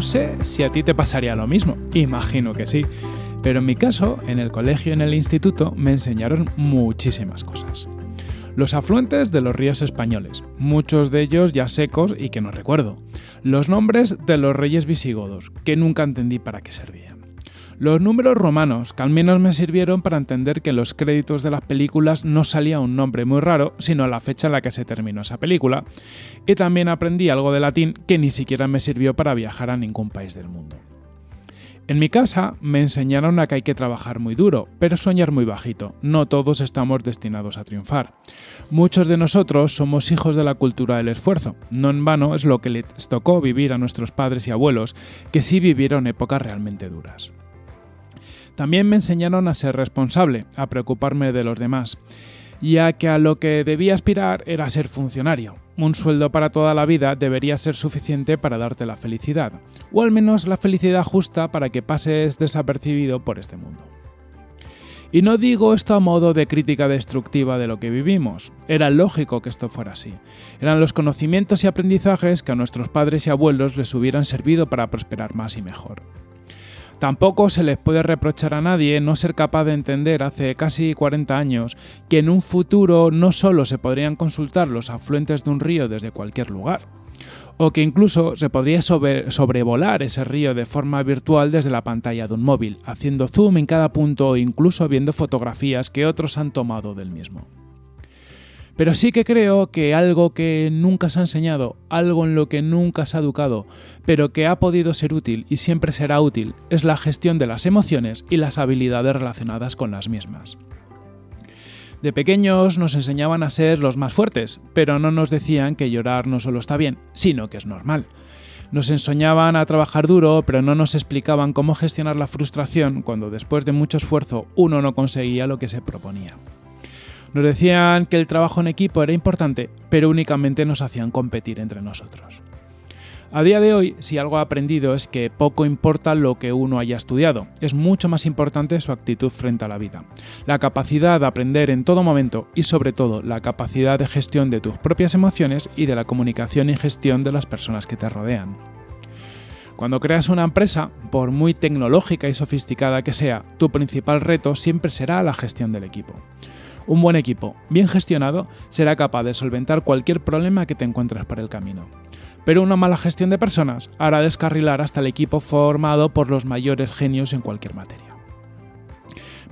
Sé si a ti te pasaría lo mismo, imagino que sí, pero en mi caso, en el colegio y en el instituto me enseñaron muchísimas cosas. Los afluentes de los ríos españoles, muchos de ellos ya secos y que no recuerdo. Los nombres de los reyes visigodos, que nunca entendí para qué servían. Los números romanos, que al menos me sirvieron para entender que en los créditos de las películas no salía un nombre muy raro, sino la fecha en la que se terminó esa película. Y también aprendí algo de latín que ni siquiera me sirvió para viajar a ningún país del mundo. En mi casa me enseñaron a que hay que trabajar muy duro, pero soñar muy bajito. No todos estamos destinados a triunfar. Muchos de nosotros somos hijos de la cultura del esfuerzo. No en vano es lo que les tocó vivir a nuestros padres y abuelos, que sí vivieron épocas realmente duras. También me enseñaron a ser responsable, a preocuparme de los demás ya que a lo que debía aspirar era ser funcionario. Un sueldo para toda la vida debería ser suficiente para darte la felicidad, o al menos la felicidad justa para que pases desapercibido por este mundo. Y no digo esto a modo de crítica destructiva de lo que vivimos, era lógico que esto fuera así. Eran los conocimientos y aprendizajes que a nuestros padres y abuelos les hubieran servido para prosperar más y mejor. Tampoco se les puede reprochar a nadie no ser capaz de entender hace casi 40 años que en un futuro no solo se podrían consultar los afluentes de un río desde cualquier lugar, o que incluso se podría sobrevolar ese río de forma virtual desde la pantalla de un móvil, haciendo zoom en cada punto o incluso viendo fotografías que otros han tomado del mismo. Pero sí que creo que algo que nunca se ha enseñado, algo en lo que nunca se ha educado, pero que ha podido ser útil y siempre será útil, es la gestión de las emociones y las habilidades relacionadas con las mismas. De pequeños nos enseñaban a ser los más fuertes, pero no nos decían que llorar no solo está bien, sino que es normal. Nos enseñaban a trabajar duro, pero no nos explicaban cómo gestionar la frustración cuando después de mucho esfuerzo uno no conseguía lo que se proponía. Nos decían que el trabajo en equipo era importante, pero únicamente nos hacían competir entre nosotros. A día de hoy, si algo he aprendido es que poco importa lo que uno haya estudiado, es mucho más importante su actitud frente a la vida, la capacidad de aprender en todo momento y sobre todo la capacidad de gestión de tus propias emociones y de la comunicación y gestión de las personas que te rodean. Cuando creas una empresa, por muy tecnológica y sofisticada que sea, tu principal reto siempre será la gestión del equipo. Un buen equipo, bien gestionado, será capaz de solventar cualquier problema que te encuentres por el camino. Pero una mala gestión de personas hará descarrilar hasta el equipo formado por los mayores genios en cualquier materia.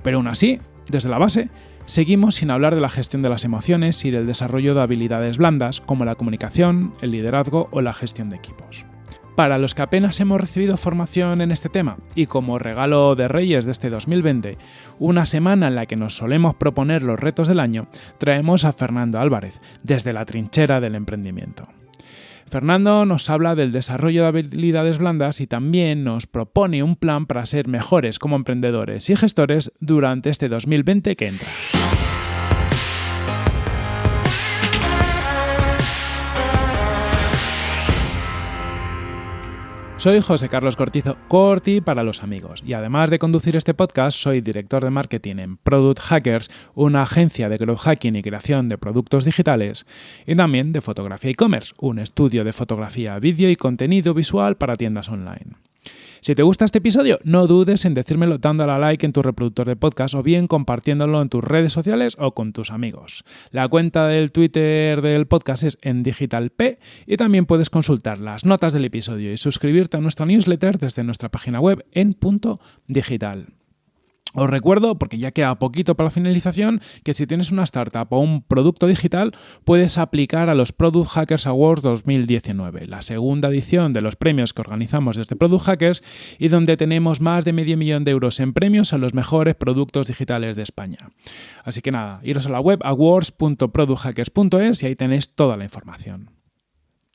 Pero aún así, desde la base, seguimos sin hablar de la gestión de las emociones y del desarrollo de habilidades blandas como la comunicación, el liderazgo o la gestión de equipos. Para los que apenas hemos recibido formación en este tema y como regalo de Reyes de este 2020, una semana en la que nos solemos proponer los retos del año, traemos a Fernando Álvarez, desde la trinchera del emprendimiento. Fernando nos habla del desarrollo de habilidades blandas y también nos propone un plan para ser mejores como emprendedores y gestores durante este 2020 que entra. Soy José Carlos Cortizo, Corti para los amigos, y además de conducir este podcast, soy director de marketing en Product Hackers, una agencia de growth hacking y creación de productos digitales, y también de fotografía e-commerce, un estudio de fotografía, vídeo y contenido visual para tiendas online. Si te gusta este episodio, no dudes en decírmelo dando a like en tu reproductor de podcast o bien compartiéndolo en tus redes sociales o con tus amigos. La cuenta del Twitter del podcast es en digitalp y también puedes consultar las notas del episodio y suscribirte a nuestra newsletter desde nuestra página web en punto digital. Os recuerdo, porque ya queda poquito para la finalización, que si tienes una startup o un producto digital, puedes aplicar a los Product Hackers Awards 2019, la segunda edición de los premios que organizamos desde Product Hackers y donde tenemos más de medio millón de euros en premios a los mejores productos digitales de España. Así que nada, iros a la web awards.producthackers.es y ahí tenéis toda la información.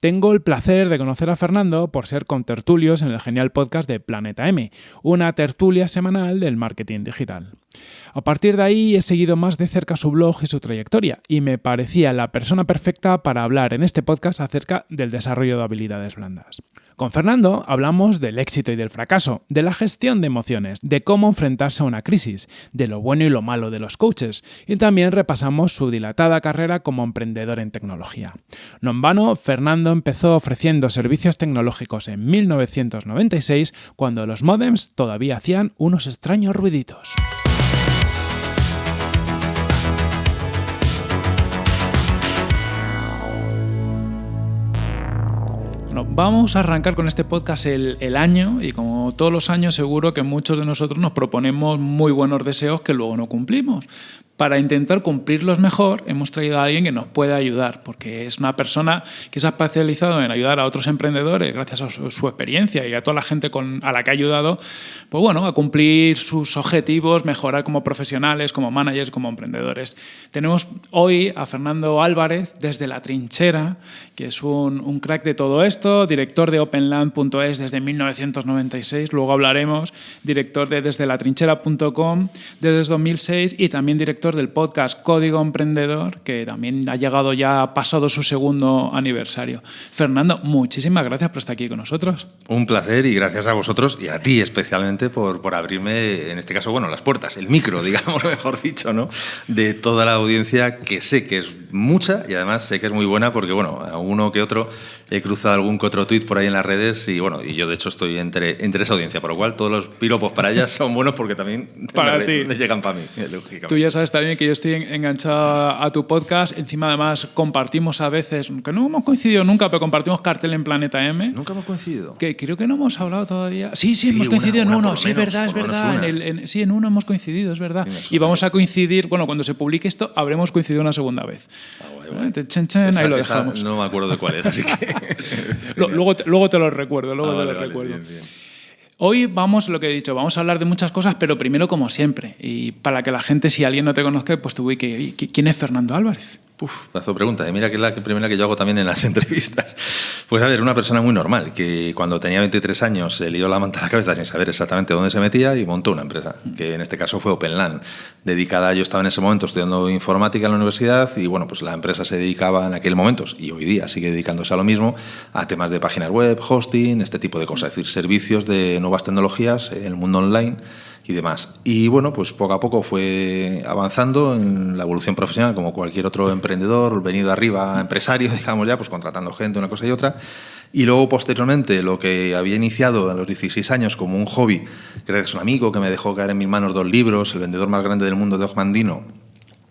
Tengo el placer de conocer a Fernando por ser contertulios en el genial podcast de Planeta M, una tertulia semanal del marketing digital. A partir de ahí he seguido más de cerca su blog y su trayectoria, y me parecía la persona perfecta para hablar en este podcast acerca del desarrollo de habilidades blandas. Con Fernando hablamos del éxito y del fracaso, de la gestión de emociones, de cómo enfrentarse a una crisis, de lo bueno y lo malo de los coaches, y también repasamos su dilatada carrera como emprendedor en tecnología. No en vano, Fernando empezó ofreciendo servicios tecnológicos en 1996, cuando los modems todavía hacían unos extraños ruiditos. Vamos a arrancar con este podcast el, año y como todos los años seguro que muchos de nosotros nos proponemos muy buenos deseos que luego no cumplimos para intentar cumplirlos mejor, hemos traído a alguien que nos pueda ayudar, porque es una persona que se ha especializado en ayudar a otros emprendedores, gracias a su, experiencia y a toda la gente a la que ha ayudado, pues bueno, a cumplir sus objetivos, mejorar como profesionales, como managers, como emprendedores. Tenemos hoy a Fernando Álvarez desde La Trinchera, que es un, crack de todo esto, director de openland.es desde 1996, luego hablaremos, director de desde latrinchera.com desde 2006 y también director del podcast Código Emprendedor, que también ha llegado ya, ha pasado su segundo aniversario. Fernando, muchísimas gracias por estar aquí con nosotros. Un placer y gracias a vosotros y a ti especialmente por, por abrirme, en este caso, bueno, las puertas, el micro, digamos, mejor dicho, ¿no? De toda la audiencia que sé que es mucha y además sé que es muy buena porque, bueno, a uno que otro he cruzado algún que otro tuit por ahí en las redes y bueno, y yo de hecho estoy entre, entre esa audiencia, por lo cual todos los piropos para ellas son buenos porque también para me, ti. llegan para mí. Tú ya sabes también que yo estoy enganchado a tu podcast, encima además compartimos a veces, que no hemos coincidido nunca, pero compartimos cartel en Planeta M. Nunca hemos coincidido. Que creo que no hemos hablado todavía. Sí, sí, hemos coincidido en uno, sí, es verdad, es verdad. En sí, en uno hemos coincidido, es verdad. y vamos a coincidir, bueno, cuando se publique esto, habremos coincidido una segunda vez. Ah, ahí lo dejamos. no me acuerdo de cuál es, así que... luego, te, luego te lo recuerdo, luego ah, te lo recuerdo. Hoy vamos, lo que he dicho, vamos a hablar de muchas cosas, pero primero como siempre. Y para que la gente, si alguien no te conozca, pues te voy que... ¿Quién es Fernando Álvarez? Uf, plazo pregunta. Y mira que es la primera que yo hago también en las entrevistas. Pues a ver, una persona muy normal, que cuando tenía 23 años se lió la manta a la cabeza sin saber exactamente dónde se metía y montó una empresa, que en este caso fue OpenLAN, dedicada, yo estaba en ese momento estudiando informática en la universidad y bueno, pues la empresa se dedicaba en aquel momento, y hoy día sigue dedicándose a lo mismo, a temas de páginas web, hosting, este tipo de cosas, es decir, servicios de nuevas tecnologías en el mundo online y demás. Y bueno, pues poco a poco fue avanzando en la evolución profesional, como cualquier otro emprendedor, venido arriba, empresario, digamos ya, pues contratando gente, una cosa y otra. Y luego, posteriormente, lo que había iniciado a los 16 años como un hobby, gracias a un amigo que me dejó caer en mis manos dos libros, El vendedor más grande del mundo de Ogmandino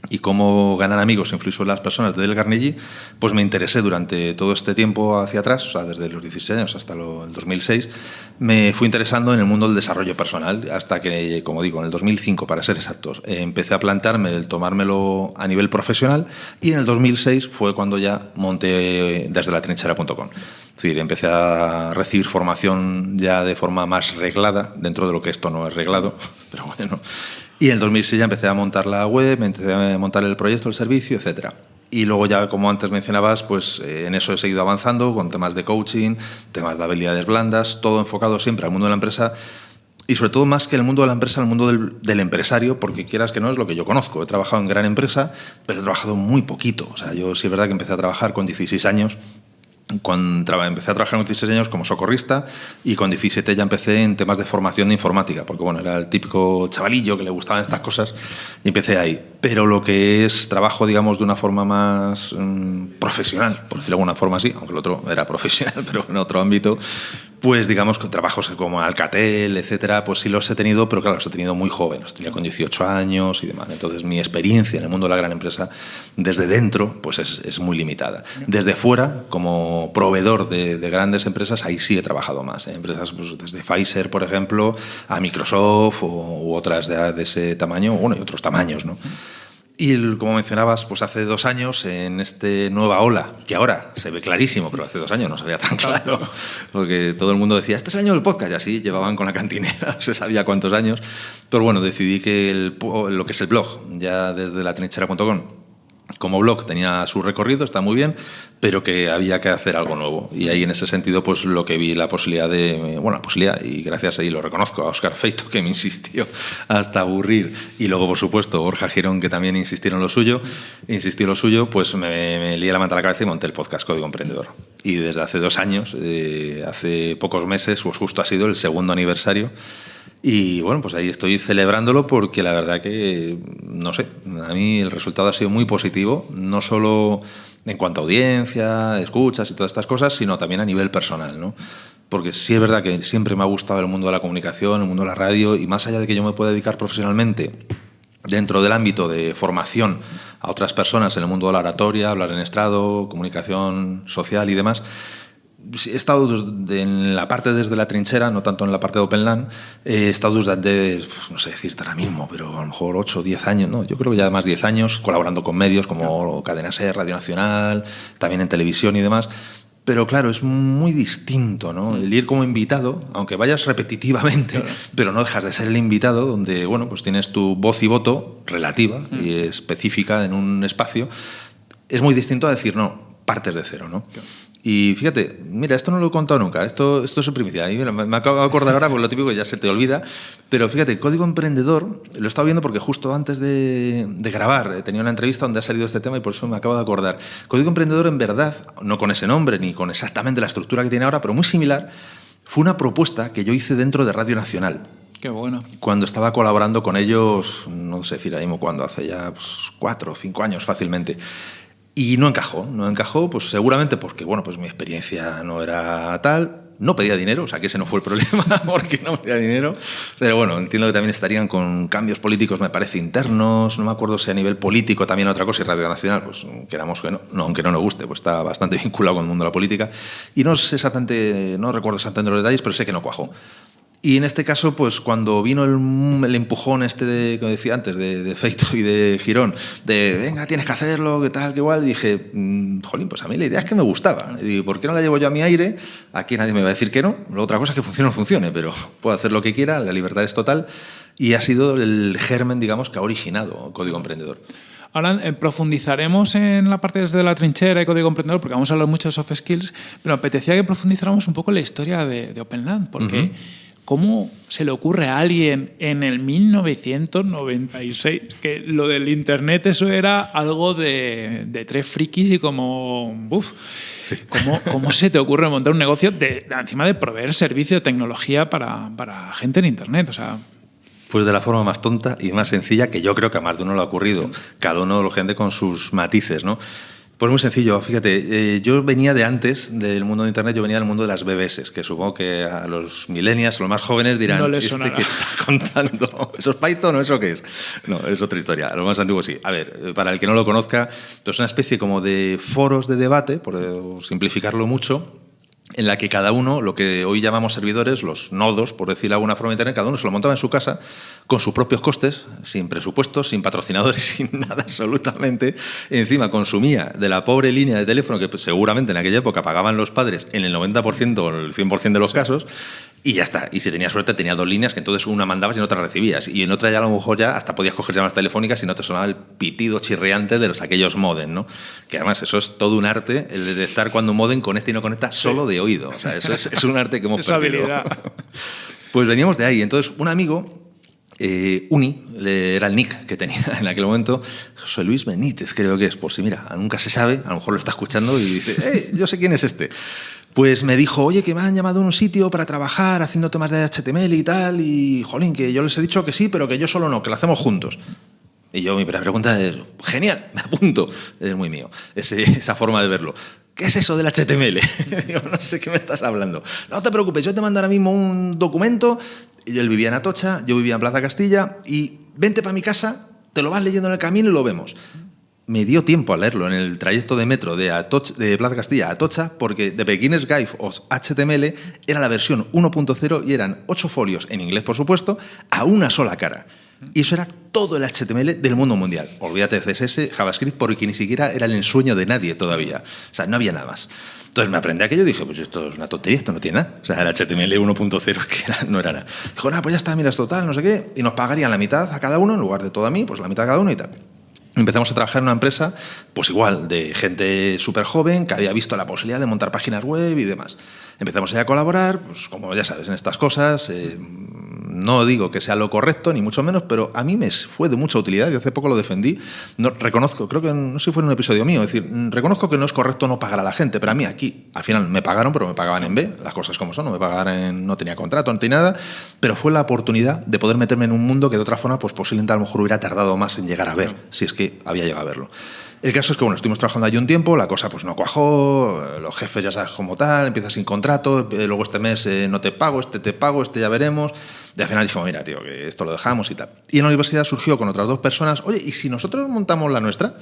y cómo ganar amigos e influir sobre las personas de Del Carnegie, pues me interesé durante todo este tiempo hacia atrás, o sea, desde los 16 años hasta el 2006, me fui interesando en el mundo del desarrollo personal, hasta que, como digo, en el 2005, para ser exactos, empecé a plantarme el tomármelo a nivel profesional y en el 2006 fue cuando ya monté desde la trinchera.com. Es decir, empecé a recibir formación ya de forma más reglada, dentro de lo que esto no es reglado, pero bueno, y en el 2006 ya empecé a montar la web, empecé a montar el proyecto, el servicio, etcétera. Y luego ya, como antes mencionabas, pues eh, en eso he seguido avanzando con temas de coaching, temas de habilidades blandas, todo enfocado siempre al mundo de la empresa y sobre todo más que el mundo de la empresa, el mundo del, del, empresario, porque quieras que no es lo que yo conozco. He trabajado en gran empresa, pero he trabajado muy poquito. O sea, yo sí es verdad que empecé a trabajar con 16 años cuando empecé a trabajar con 16 años como socorrista y con 17 ya empecé en temas de formación de informática, porque bueno, era el típico chavalillo que le gustaban estas cosas y empecé ahí. Pero lo que es trabajo, digamos, de una forma más mm, profesional, por decirlo de alguna forma así, aunque el otro era profesional, pero en otro ámbito, pues digamos con trabajos como Alcatel, etcétera, pues sí los he tenido, pero claro, los he tenido muy joven, los tenía con 18 años y demás. Entonces mi experiencia en el mundo de la gran empresa desde dentro pues es, es muy limitada. Desde fuera, como proveedor de, de, grandes empresas, ahí sí he trabajado más. Empresas pues, desde Pfizer, por ejemplo, a Microsoft o, u otras de, de, ese tamaño, bueno, y otros tamaños, ¿no? Y como mencionabas, pues hace dos años, en este nueva ola, que ahora se ve clarísimo, pero hace dos años no se veía tan claro, porque todo el mundo decía, este es el año del podcast, y así llevaban con la cantinera, se sabía cuántos años. Pero bueno, decidí que el, lo que es el blog, ya desde la trinchera.com, como blog tenía su recorrido, está muy bien, pero que había que hacer algo nuevo. Y ahí en ese sentido, pues lo que vi la posibilidad de, bueno, la posibilidad, y gracias ahí lo reconozco a Oscar Feito, que me insistió hasta aburrir, y luego, por supuesto, Borja Girón, que también insistieron lo suyo, insistió lo suyo, pues me, me lié la manta a la cabeza y monté el podcast Código Emprendedor. Y desde hace dos años, eh, hace pocos meses, pues justo ha sido el segundo aniversario y bueno, pues ahí estoy celebrándolo porque la verdad que, no sé, a mí el resultado ha sido muy positivo, no solo en cuanto a audiencia, escuchas y todas estas cosas, sino también a nivel personal, ¿no? Porque sí es verdad que siempre me ha gustado el mundo de la comunicación, el mundo de la radio, y más allá de que yo me pueda dedicar profesionalmente dentro del ámbito de formación a otras personas en el mundo de la oratoria, hablar en estrado, comunicación social y demás, he estado en la parte desde la trinchera, no tanto en la parte de OpenLAN, he estado desde, pues, no sé decirte ahora mismo, pero a lo mejor 8 o 10 años, ¿no? yo creo que ya más 10 años, colaborando con medios como Cadena Ser, Radio Nacional, también en televisión y demás. Pero claro, es muy distinto, ¿no? El ir como invitado, aunque vayas repetitivamente, pero no dejas de ser el invitado, donde, bueno, pues tienes tu voz y voto relativa y específica en un espacio, es muy distinto a decir, no, partes de cero, ¿no? Y fíjate, mira, esto no lo he contado nunca, esto, esto es su primicia. me, acabo de acordar ahora, por lo típico ya se te olvida. Pero fíjate, el Código Emprendedor lo he estado viendo porque justo antes de, de grabar tenía una entrevista donde ha salido este tema y por eso me acabo de acordar. Código Emprendedor, en verdad, no con ese nombre ni con exactamente la estructura que tiene ahora, pero muy similar, fue una propuesta que yo hice dentro de Radio Nacional. Qué bueno. Cuando estaba colaborando con ellos, no sé decir ahora mismo cuándo, hace ya pues, cuatro o cinco años fácilmente. Y no encajó, no encajó, pues seguramente porque, bueno, pues mi experiencia no era tal, no pedía dinero, o sea que ese no fue el problema, porque no pedía dinero, pero bueno, entiendo que también estarían con cambios políticos, me parece, internos, no me acuerdo si a nivel político también otra cosa, y Radio Nacional, pues queramos que no, no aunque no nos guste, pues está bastante vinculado con el mundo de la política, y no sé exactamente, no recuerdo exactamente los detalles, pero sé que no cuajó. Y en este caso, pues cuando vino el, empujón este, de, como decía antes, de, de, Feito y de Girón, de venga, tienes que hacerlo, qué tal, qué igual, dije, mmm, jolín, pues a mí la idea es que me gustaba. Y digo, ¿por qué no la llevo yo a mi aire? Aquí nadie me va a decir que no. La otra cosa es que funcione o no funcione, pero puedo hacer lo que quiera, la libertad es total. Y ha sido el germen, digamos, que ha originado Código Emprendedor. Ahora eh, profundizaremos en la parte desde la trinchera y código emprendedor, porque vamos a hablar mucho de soft skills, pero me apetecía que profundizáramos un poco en la historia de, de OpenLand, porque uh -huh. ¿Cómo se le ocurre a alguien en el 1996 que lo del Internet eso era algo de, de tres frikis y como... Uf, sí. ¿cómo, ¿cómo, se te ocurre montar un negocio de, encima de proveer servicio de tecnología para, para gente en Internet? O sea, pues de la forma más tonta y más sencilla que yo creo que a más de uno le ha ocurrido. Cada uno de la gente con sus matices, ¿no? Pues muy sencillo, fíjate, eh, yo venía de antes del mundo de Internet, yo venía del mundo de las BBS, que supongo que a los millennials, los más jóvenes dirán, no ¿este que está contando? ¿Eso es Python o eso qué es? No, es otra historia, a los más antiguos sí. A ver, para el que no lo conozca, es una especie como de foros de debate, por simplificarlo mucho, en la que cada uno, lo que hoy llamamos servidores, los nodos, por decirlo de alguna forma internet, cada uno se lo montaba en su casa con sus propios costes, sin presupuestos, sin patrocinadores, sin nada absolutamente. Encima consumía de la pobre línea de teléfono que seguramente en aquella época pagaban los padres en el 90% o el 100% de los casos, y ya está. Y si tenía suerte, tenía dos líneas que entonces una mandabas y en otra recibías. Y en otra ya a lo mejor ya hasta podías coger llamadas telefónicas y no te sonaba el pitido chirriante de los aquellos modem, ¿no? Que además eso es todo un arte, el de detectar cuando un modem conecta y no conecta solo de oído. O sea, eso es, es un arte que hemos perdido. Pues veníamos de ahí. Entonces, un amigo eh, Uni, era el nick que tenía en aquel momento, José Luis Benítez, creo que es, por si mira, nunca se sabe, a lo mejor lo está escuchando y dice, hey, yo sé quién es este. Pues me dijo, oye, que me han llamado a un sitio para trabajar haciendo temas de HTML y tal, y jolín, que yo les he dicho que sí, pero que yo solo no, que lo hacemos juntos. Y yo, mi primera pregunta es, genial, me apunto. Es muy mío, esa forma de verlo. ¿Qué es eso del HTML? Digo, no sé qué me estás hablando. No te preocupes, yo te mando ahora mismo un documento. Él vivía en Atocha, yo vivía en Plaza Castilla, y vente para mi casa, te lo vas leyendo en el camino y lo vemos. Me dio tiempo a leerlo en el trayecto de metro de, Atocha, de Plaza Castilla a Atocha, porque The Beginner's Guide of HTML era la versión 1.0 y eran ocho folios, en inglés por supuesto, a una sola cara. Y eso era todo el HTML del mundo mundial. Olvídate de CSS, JavaScript, porque ni siquiera era el ensueño de nadie todavía. O sea, no había nada más. Entonces me aprendí aquello y dije, pues esto es una tontería, esto no tiene nada. O sea, era HTML 1.0, que no era nada. Dijo, nada, pues ya está, mira, es total, no sé qué. Y nos pagarían la mitad a cada uno, en lugar de todo a mí, pues la mitad a cada uno y tal. Empezamos a trabajar en una empresa, pues igual, de gente súper joven que había visto la posibilidad de montar páginas web y demás. Empezamos a colaborar, pues como ya sabes, en estas cosas. Eh, no digo que sea lo correcto, ni mucho menos, pero a mí me fue de mucha utilidad y hace poco lo defendí. No, reconozco, creo que no sé si fue en un episodio mío, es decir, reconozco que no es correcto no pagar a la gente, pero a mí aquí, al final me pagaron, pero me pagaban en B, las cosas como son, no me pagaban en, no tenía contrato, no tenía nada, pero fue la oportunidad de poder meterme en un mundo que de otra forma, pues posiblemente a lo mejor hubiera tardado más en llegar a ver, si es que había llegado a verlo. El caso es que, bueno, estuvimos trabajando allí un tiempo, la cosa pues no cuajó, los jefes ya sabes como tal, empiezas sin contrato, eh, luego este mes eh, no te pago, este te pago, este ya veremos. Y al final dijimos, mira, tío, que esto lo dejamos y tal. Y en la universidad surgió con otras dos personas, oye, ¿y si nosotros montamos la nuestra?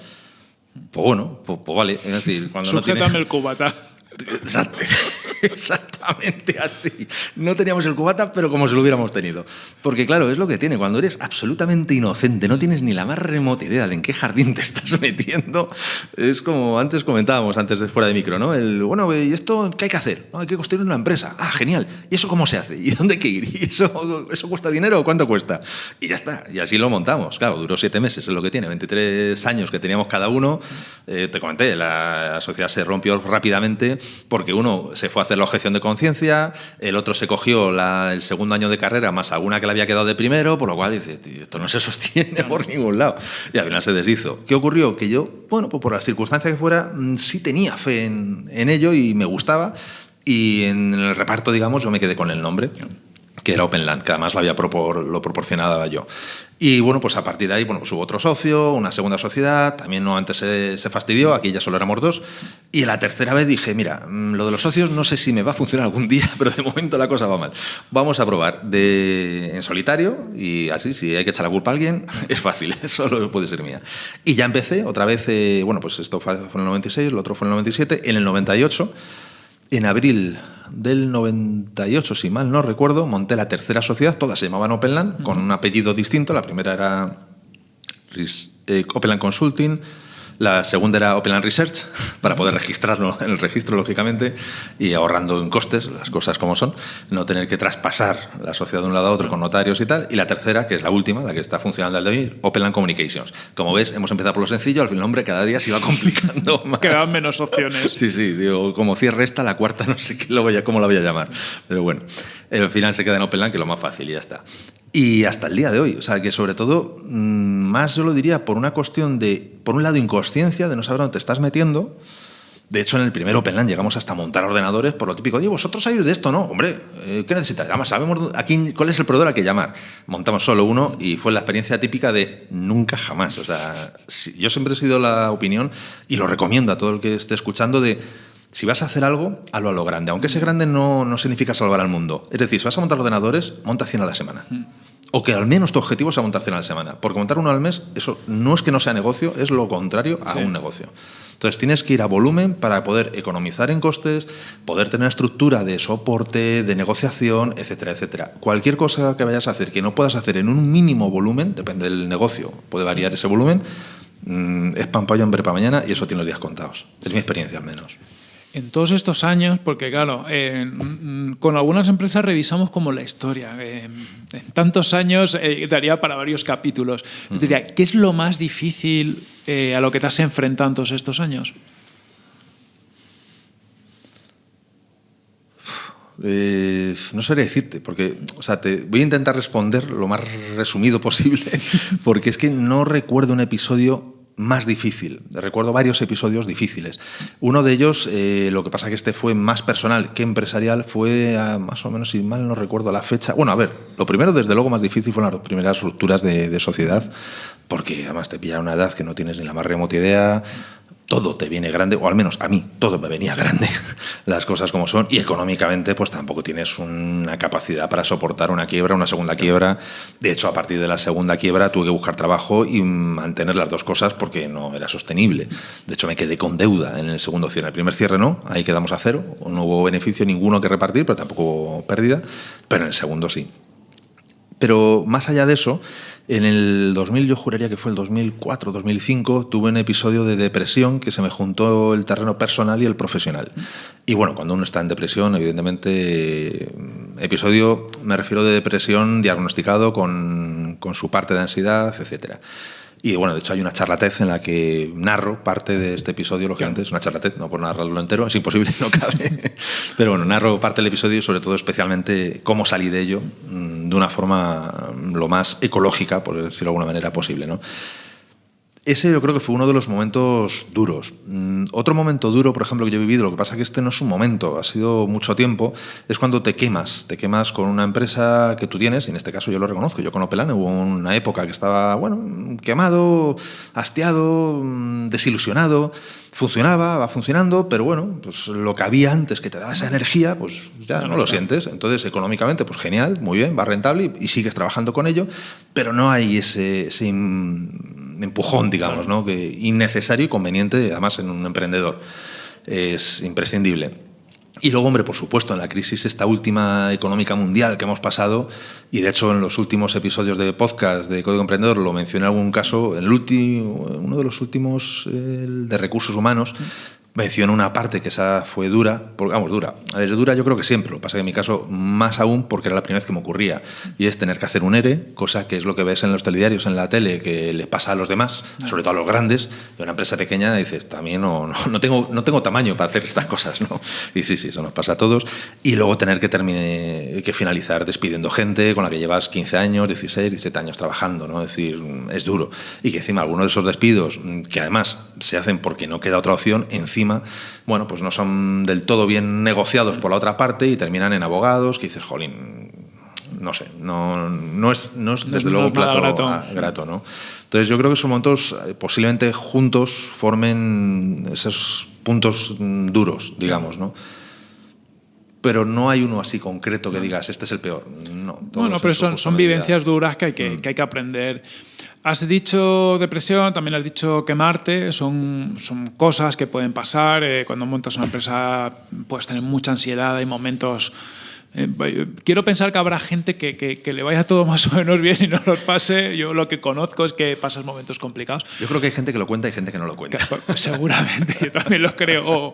Pues bueno, pues, pues vale. Es decir, cuando no tienes... el cubata. Exactamente así. No teníamos el cubata, pero como si lo hubiéramos tenido. Porque claro, es lo que tiene. Cuando eres absolutamente inocente, no tienes ni la más remota idea de en qué jardín te estás metiendo, es como antes comentábamos, antes de fuera de micro, ¿no? El, bueno, ¿y esto qué hay que hacer? hay que construir una empresa. Ah, genial. ¿Y eso cómo se hace? ¿Y dónde hay que ir? ¿Y eso, eso cuesta dinero o cuánto cuesta? Y ya está. Y así lo montamos. Claro, duró siete meses, es lo que tiene. 23 años que teníamos cada uno. Eh, te comenté, la sociedad se rompió rápidamente porque uno se fue a hacer la objeción de conciencia, el otro se cogió el segundo año de carrera más alguna que le había quedado de primero, por lo cual dice, esto no se sostiene por ningún lado. Y al final se deshizo. ¿Qué ocurrió? Que yo, bueno, pues por las circunstancias que fuera, mm, sí tenía fe en, en ello y me gustaba. Y en el reparto, digamos, yo me quedé con el nombre que era OpenLand, que además lo había lo proporcionaba yo. Y bueno, pues a partir de ahí, bueno, pues hubo otro socio, una segunda sociedad, también no antes se, se, fastidió, aquí ya solo éramos dos. Y la tercera vez dije, mira, mm, lo de los socios no sé si me va a funcionar algún día, pero de momento la cosa va mal. Vamos a probar de, en solitario y así, si hay que echar la culpa a alguien, es fácil, solo puede ser mía. Y ya empecé, otra vez, eh, bueno, pues esto fue en el 96, lo otro fue en el 97, en el 98, en abril del 98, si mal no recuerdo, monté la tercera sociedad, todas se llamaban Openland, con un apellido distinto. La primera era eh, Openland Consulting, la segunda era Open Research, para poder registrarlo en el registro, lógicamente, y ahorrando en costes, las cosas como son, no tener que traspasar la sociedad de un lado a otro con notarios y tal. Y la tercera, que es la última, la que está funcionando al de hoy, Open Communications. Como ves, hemos empezado por lo sencillo, al fin el nombre cada día se iba complicando más. Quedaban menos opciones. Sí, sí, digo, como cierre esta, la cuarta no sé qué lo voy a, cómo la voy a llamar. Pero bueno, al final se queda en Openland, que es lo más fácil y ya está. Y hasta el día de hoy, o sea, que sobre todo, mm, más yo lo diría por una cuestión de, por un lado, inconsciencia, de no saber dónde te estás metiendo. De hecho, en el primer OpenLAN llegamos hasta montar ordenadores por lo típico. Oye, vosotros sabéis de esto, ¿no? Hombre, eh, ¿qué necesitas? Además, sabemos aquí cuál es el proveedor al que llamar. Montamos solo uno y fue la experiencia típica de nunca jamás. O sea, yo siempre he sido la opinión y lo recomiendo a todo el que esté escuchando de si vas a hacer algo, hazlo a lo grande. Aunque ese grande no, no significa salvar al mundo. Es decir, si vas a montar ordenadores, monta 100 a la semana. Mm. O que al menos tu objetivo sea montar 100 a la semana. Porque montar uno al mes, eso no es que no sea negocio, es lo contrario a un negocio. Entonces tienes que ir a volumen para poder economizar en costes, poder tener estructura de soporte, de negociación, etcétera, etcétera. Cualquier cosa que vayas a hacer que no puedas hacer en un mínimo volumen, depende del negocio, puede variar ese volumen, mm, es pan para hoy, hambre para mañana y eso tiene los días contados. Es mi experiencia al menos. En todos estos años, porque claro, con algunas empresas revisamos como la historia. en tantos años eh, daría para varios capítulos. diría, ¿qué es lo más difícil eh, a lo que te has enfrentado en todos estos años? Eh, no sabría decirte, porque o sea, te voy a intentar responder lo más resumido posible, porque es que no recuerdo un episodio más difícil. Recuerdo varios episodios difíciles. Uno de ellos, eh, lo que pasa que este fue más personal que empresarial, fue más o menos, si mal no recuerdo la fecha. Bueno, a ver, lo primero, desde luego, más difícil fueron las primeras rupturas de, de sociedad, porque además te pilla una edad que no tienes ni la más remota idea todo te viene grande, o al menos a mí todo me venía grande, las cosas como son, y económicamente pues tampoco tienes una capacidad para soportar una quiebra, una segunda quiebra. De hecho, a partir de la segunda quiebra tuve que buscar trabajo y mantener las dos cosas porque no era sostenible. De hecho, me quedé con deuda en el segundo cierre. El primer cierre no, ahí quedamos a cero, no hubo beneficio ninguno que repartir, pero tampoco hubo pérdida, pero en el segundo sí. Pero más allá de eso, en el 2000, yo juraría que fue el 2004, 2005, tuve un episodio de depresión que se me juntó el terreno personal y el profesional. Y bueno, cuando uno está en depresión, evidentemente, episodio, me refiero de depresión diagnosticado con, con su parte de ansiedad, etcétera. Y bueno, de hecho hay una charlatez en la que narro parte de este episodio, lógicamente, es una charlatez, no por narrarlo entero, es imposible, no cabe. Pero bueno, narro parte del episodio y sobre todo especialmente cómo salí de ello mm, de una forma lo más ecológica, por decirlo de alguna manera, posible. ¿no? Ese yo creo que fue uno de los momentos duros. Mm, otro momento duro, por ejemplo, que yo he vivido, lo que pasa es que este no es un momento, ha sido mucho tiempo, es cuando te quemas, te quemas con una empresa que tú tienes, y en este caso yo lo reconozco, yo con Opelan hubo una época que estaba, bueno, quemado, hastiado, mm, desilusionado, funcionaba, va funcionando, pero bueno, pues lo que había antes que te daba esa energía, pues ya no, lo sientes. Entonces, económicamente, pues genial, muy bien, va rentable y, sigues trabajando con ello, pero no hay ese, ese empujón, digamos, ¿no? que innecesario y conveniente, además, en un emprendedor. Es imprescindible. Y luego, hombre, por supuesto, en la crisis esta última económica mundial que hemos pasado, y de hecho en los últimos episodios de podcast de Código Emprendedor lo mencioné en algún caso, el último, uno de los últimos de recursos humanos, menciono una parte que esa fue dura, porque, vamos, dura. A ver, dura yo creo que siempre, lo que pasa que en mi caso más aún porque era la primera vez que me ocurría, y es tener que hacer un ERE, cosa que es lo que ves en los telediarios, en la tele, que le pasa a los demás, sobre todo a los grandes, y una empresa pequeña dices, también no, no, tengo, no tengo tamaño para hacer estas cosas, ¿no? Y sí, sí, eso nos pasa a todos. Y luego tener que, termine, que finalizar despidiendo gente con la que llevas 15 años, 16, 17 años trabajando, ¿no? Es decir, es duro. Y que encima algunos de esos despidos, que además se hacen porque no queda otra opción, encima bueno, pues no son del todo bien negociados por la otra parte y terminan en abogados que dices, jolín, no sé, no, no, es, no es desde luego plato grato. ¿no? Entonces yo creo que esos momentos eh, posiblemente juntos formen esos puntos duros, digamos, ¿no? Pero no hay uno así concreto que digas, este es el peor. No, bueno, pero son, son vivencias duras que hay que, mm. que hay que aprender Has dicho depresión, también has dicho quemarte, son, son cosas que pueden pasar. Eh, cuando montas una empresa puedes tener mucha ansiedad, hay momentos eh, quiero pensar que habrá gente que, que, le vaya todo más o menos bien y no los pase. Yo lo que conozco es que pasas momentos complicados. Yo creo que hay gente que lo cuenta y gente que no lo cuenta. seguramente, yo también lo creo.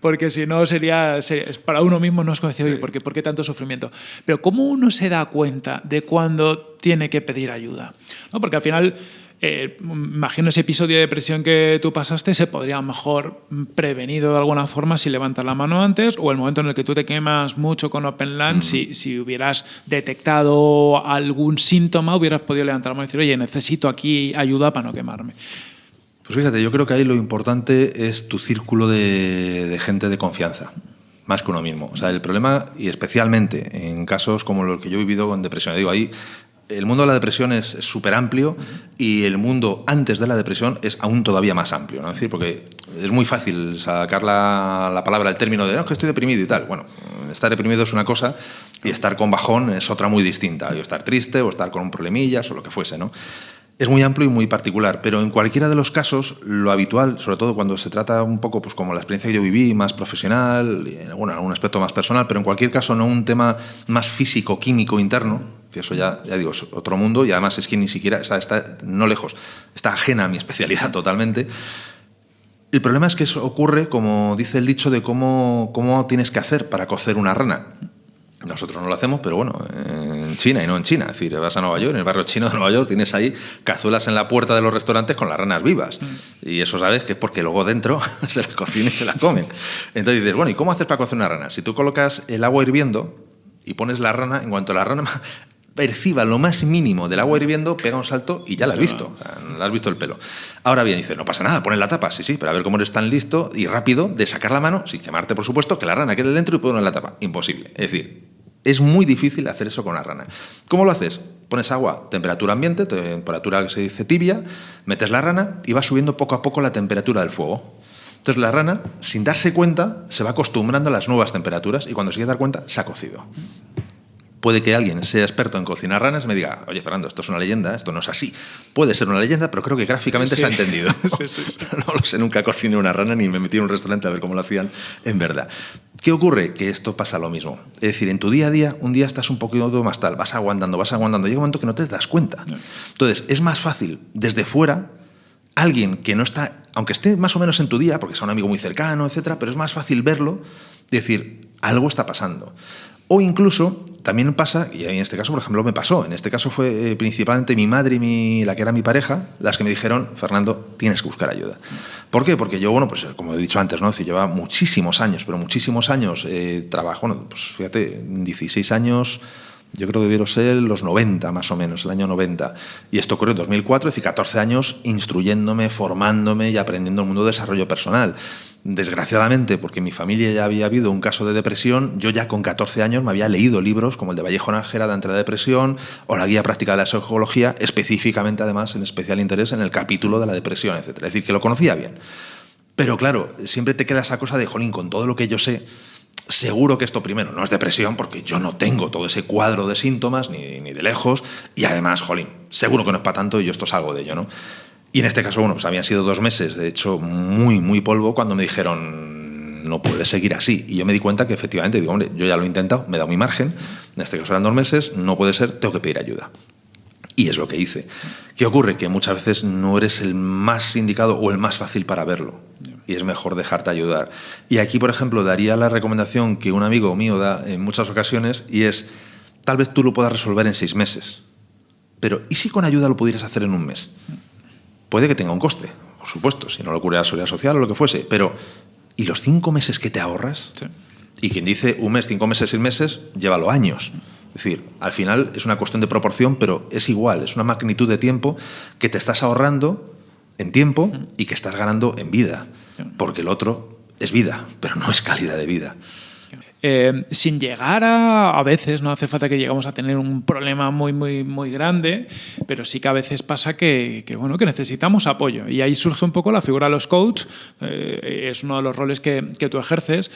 Porque si no sería, para uno mismo no es como decir, oye, ¿por qué, ¿por qué tanto sufrimiento? Pero ¿cómo uno se da cuenta de cuando tiene que pedir ayuda? ¿No? Porque al final eh, imagino ese episodio de depresión que tú pasaste se podría mejor prevenido de alguna forma si levantas la mano antes o el momento en el que tú te quemas mucho con OpenLAN, si, si, hubieras detectado algún síntoma, hubieras podido levantar la mano y decir, oye, necesito aquí ayuda para no quemarme. Pues fíjate, yo creo que ahí lo importante es tu círculo de, de gente de confianza más que uno mismo. O sea, el problema, y especialmente en casos como los que yo he vivido con depresión, digo, ahí el mundo de la depresión es súper amplio y el mundo antes de la depresión es aún todavía más amplio. ¿no? Es decir, porque es muy fácil sacar la, palabra, el término de no, que estoy deprimido y tal. Bueno, estar deprimido es una cosa y estar con bajón es otra muy distinta. O estar triste o estar con un problemillas o lo que fuese. ¿no? Es muy amplio y muy particular, pero en cualquiera de los casos, lo habitual, sobre todo cuando se trata un poco pues, como la experiencia que yo viví, más profesional, bueno, en algún aspecto más personal, pero en cualquier caso no un tema más físico, químico, interno, eso ya, ya digo, es otro mundo y además es que ni siquiera está, está no lejos, está ajena a mi especialidad totalmente. El problema es que eso ocurre, como dice el dicho, de cómo, cómo tienes que hacer para cocer una rana. Nosotros no lo hacemos, pero bueno, en China y no en China. Es decir, vas a Nueva York, en el barrio chino de Nueva York, tienes ahí cazuelas en la puerta de los restaurantes con las ranas vivas. Mm. Y eso sabes que es porque luego dentro se las cocinan y se las comen. Entonces dices, bueno, ¿y cómo haces para cocer una rana? Si tú colocas el agua hirviendo y pones la rana, en cuanto la rana perciba lo más mínimo del agua hirviendo, pega un salto y ya la has visto. la has visto el pelo. Ahora bien, dice, no pasa nada, pones la tapa. Sí, sí, pero a ver cómo eres tan listo y rápido de sacar la mano, sin quemarte, por supuesto, que la rana quede dentro y poner la tapa. Imposible. Es decir, es muy difícil hacer eso con la rana. ¿Cómo lo haces? Pones agua, temperatura ambiente, temperatura que se dice tibia, metes la rana y va subiendo poco a poco la temperatura del fuego. Entonces la rana, sin darse cuenta, se va acostumbrando a las nuevas temperaturas y cuando se quiere dar cuenta, se ha cocido puede que alguien sea experto en cocinar ranas y me diga, oye Fernando, esto es una leyenda, esto no es así. Puede ser una leyenda, pero creo que gráficamente se ha entendido. no lo sé, nunca cociné una rana ni me metí en un restaurante a ver cómo lo hacían en verdad. ¿Qué ocurre? Que esto pasa lo mismo. Es decir, en tu día a día, un día estás un poquito más tal, vas aguantando, vas aguantando, llega un momento que no te das cuenta. Entonces, es más fácil desde fuera, alguien que no está, aunque esté más o menos en tu día, porque sea un amigo muy cercano, etcétera, pero es más fácil verlo decir, algo está pasando. O incluso también pasa, y en este caso, por ejemplo, me pasó, en este caso fue eh, principalmente mi madre y mi, la que era mi pareja, las que me dijeron, Fernando, tienes que buscar ayuda. ¿Por qué? Porque yo, bueno, pues como he dicho antes, ¿no? Es llevaba muchísimos años, pero muchísimos años eh, trabajo, bueno, pues fíjate, 16 años, yo creo que debieron ser los 90 más o menos, el año 90. Y esto ocurrió en 2004, es decir, 14 años instruyéndome, formándome y aprendiendo el mundo de desarrollo personal. Desgraciadamente, porque en mi familia ya había habido un caso de depresión, yo ya con 14 años me había leído libros como el de Vallejo Nájera de Entrada de Depresión o la Guía Práctica de la Psicología, específicamente además en especial interés en el capítulo de la depresión, etc. Es decir, que lo conocía bien. Pero claro, siempre te queda esa cosa de, jolín, con todo lo que yo sé, seguro que esto primero no es depresión, porque yo no tengo todo ese cuadro de síntomas, ni, ni de lejos, y además, jolín, seguro que no es para tanto y yo esto salgo de ello, ¿no? Y en este caso, bueno, pues habían sido dos meses, de hecho, muy, muy polvo, cuando me dijeron, no puedes seguir así. Y yo me di cuenta que efectivamente, digo, hombre, yo ya lo he intentado, me dado mi margen, en este caso eran dos meses, no puede ser, tengo que pedir ayuda. Y es lo que hice. ¿Qué ocurre? Que muchas veces no eres el más indicado o el más fácil para verlo. Y es mejor dejarte ayudar. Y aquí, por ejemplo, daría la recomendación que un amigo mío da en muchas ocasiones y es, tal vez tú lo puedas resolver en seis meses. Pero ¿y si con ayuda lo pudieras hacer en un mes? Puede que tenga un coste, por supuesto, si no lo ocurre la seguridad social o lo que fuese, pero ¿y los cinco meses que te ahorras? Y quien dice un mes, cinco meses, seis meses, llévalo años. Es decir, al final es una cuestión de proporción, pero es igual, es una magnitud de tiempo que te estás ahorrando en tiempo y que estás ganando en vida, porque el otro es vida, pero no es calidad de vida. Eh, sin llegar a, a veces, no hace falta que lleguemos a tener un problema muy, muy, muy grande, pero sí que a veces pasa que, bueno, que necesitamos apoyo. Y ahí surge un poco la figura de los coaches, eh, es uno de los roles que, que tú ejerces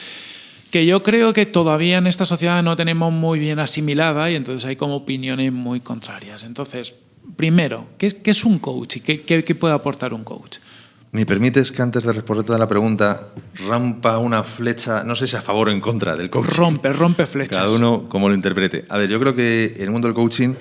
que yo creo que todavía en esta sociedad no tenemos muy bien asimilada y entonces hay como opiniones muy contrarias. Entonces, primero, ¿qué, qué es un coach y qué, qué puede aportar un coach? ¿Me permites que antes de responderte a la pregunta rampa una flecha, no sé si a favor o en contra del coaching? Rompe, rompe flechas. Cada uno como lo interprete. A ver, yo creo que el mundo del coaching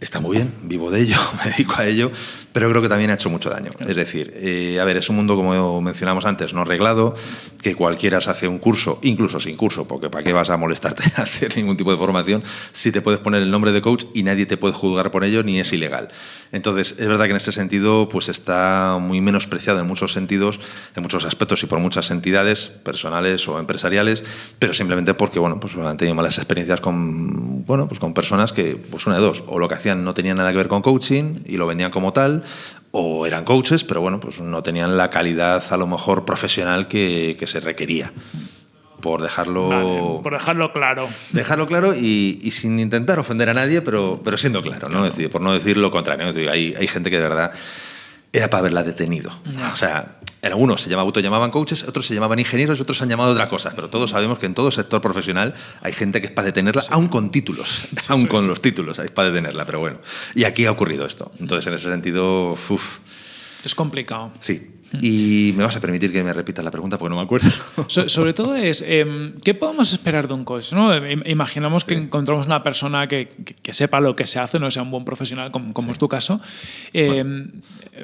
está muy bien, vivo de ello, me dedico a ello, pero creo que también ha hecho mucho daño. Es decir, eh, a ver, es un mundo, como mencionamos antes, no reglado, que cualquiera se hace un curso, incluso sin curso, porque ¿para qué vas a molestarte a hacer ningún tipo de formación si te puedes poner el nombre de coach y nadie te puede juzgar por ello ni es ilegal? Entonces, es verdad que en este sentido pues está muy menospreciado en muchos sentidos, en muchos aspectos y por muchas entidades personales o empresariales, pero simplemente porque, bueno, pues han tenido malas experiencias con, bueno, pues con personas que, pues una de dos, o lo que hacían no tenía nada que ver con coaching y lo vendían como tal, o eran coaches, pero bueno, pues no tenían la calidad a lo mejor profesional que, que se requería. Por dejarlo. Vale, por dejarlo claro. Dejarlo claro y, y, sin intentar ofender a nadie, pero, pero siendo claro, ¿no? Es decir, por no decir lo contrario. Decir, hay, hay gente que de verdad era para haberla detenido. No. O sea, algunos se llamaban, coaches, otros se llamaban ingenieros y otros se han llamado otra cosa. Pero todos sabemos que en todo sector profesional hay gente que es para detenerla, sí. aún con títulos, sí, aún sí, con los títulos, es para detenerla. Pero bueno, y aquí ha ocurrido esto. Entonces, en ese sentido, uff. Es complicado. Sí. Y me vas a permitir que me repita la pregunta porque no me acuerdo. So, sobre todo es, eh, ¿qué podemos esperar de un coach? ¿no? Imaginamos que encontramos una persona que, que, que, sepa lo que se hace, no sea un buen profesional, como, como sí. es tu caso. Eh,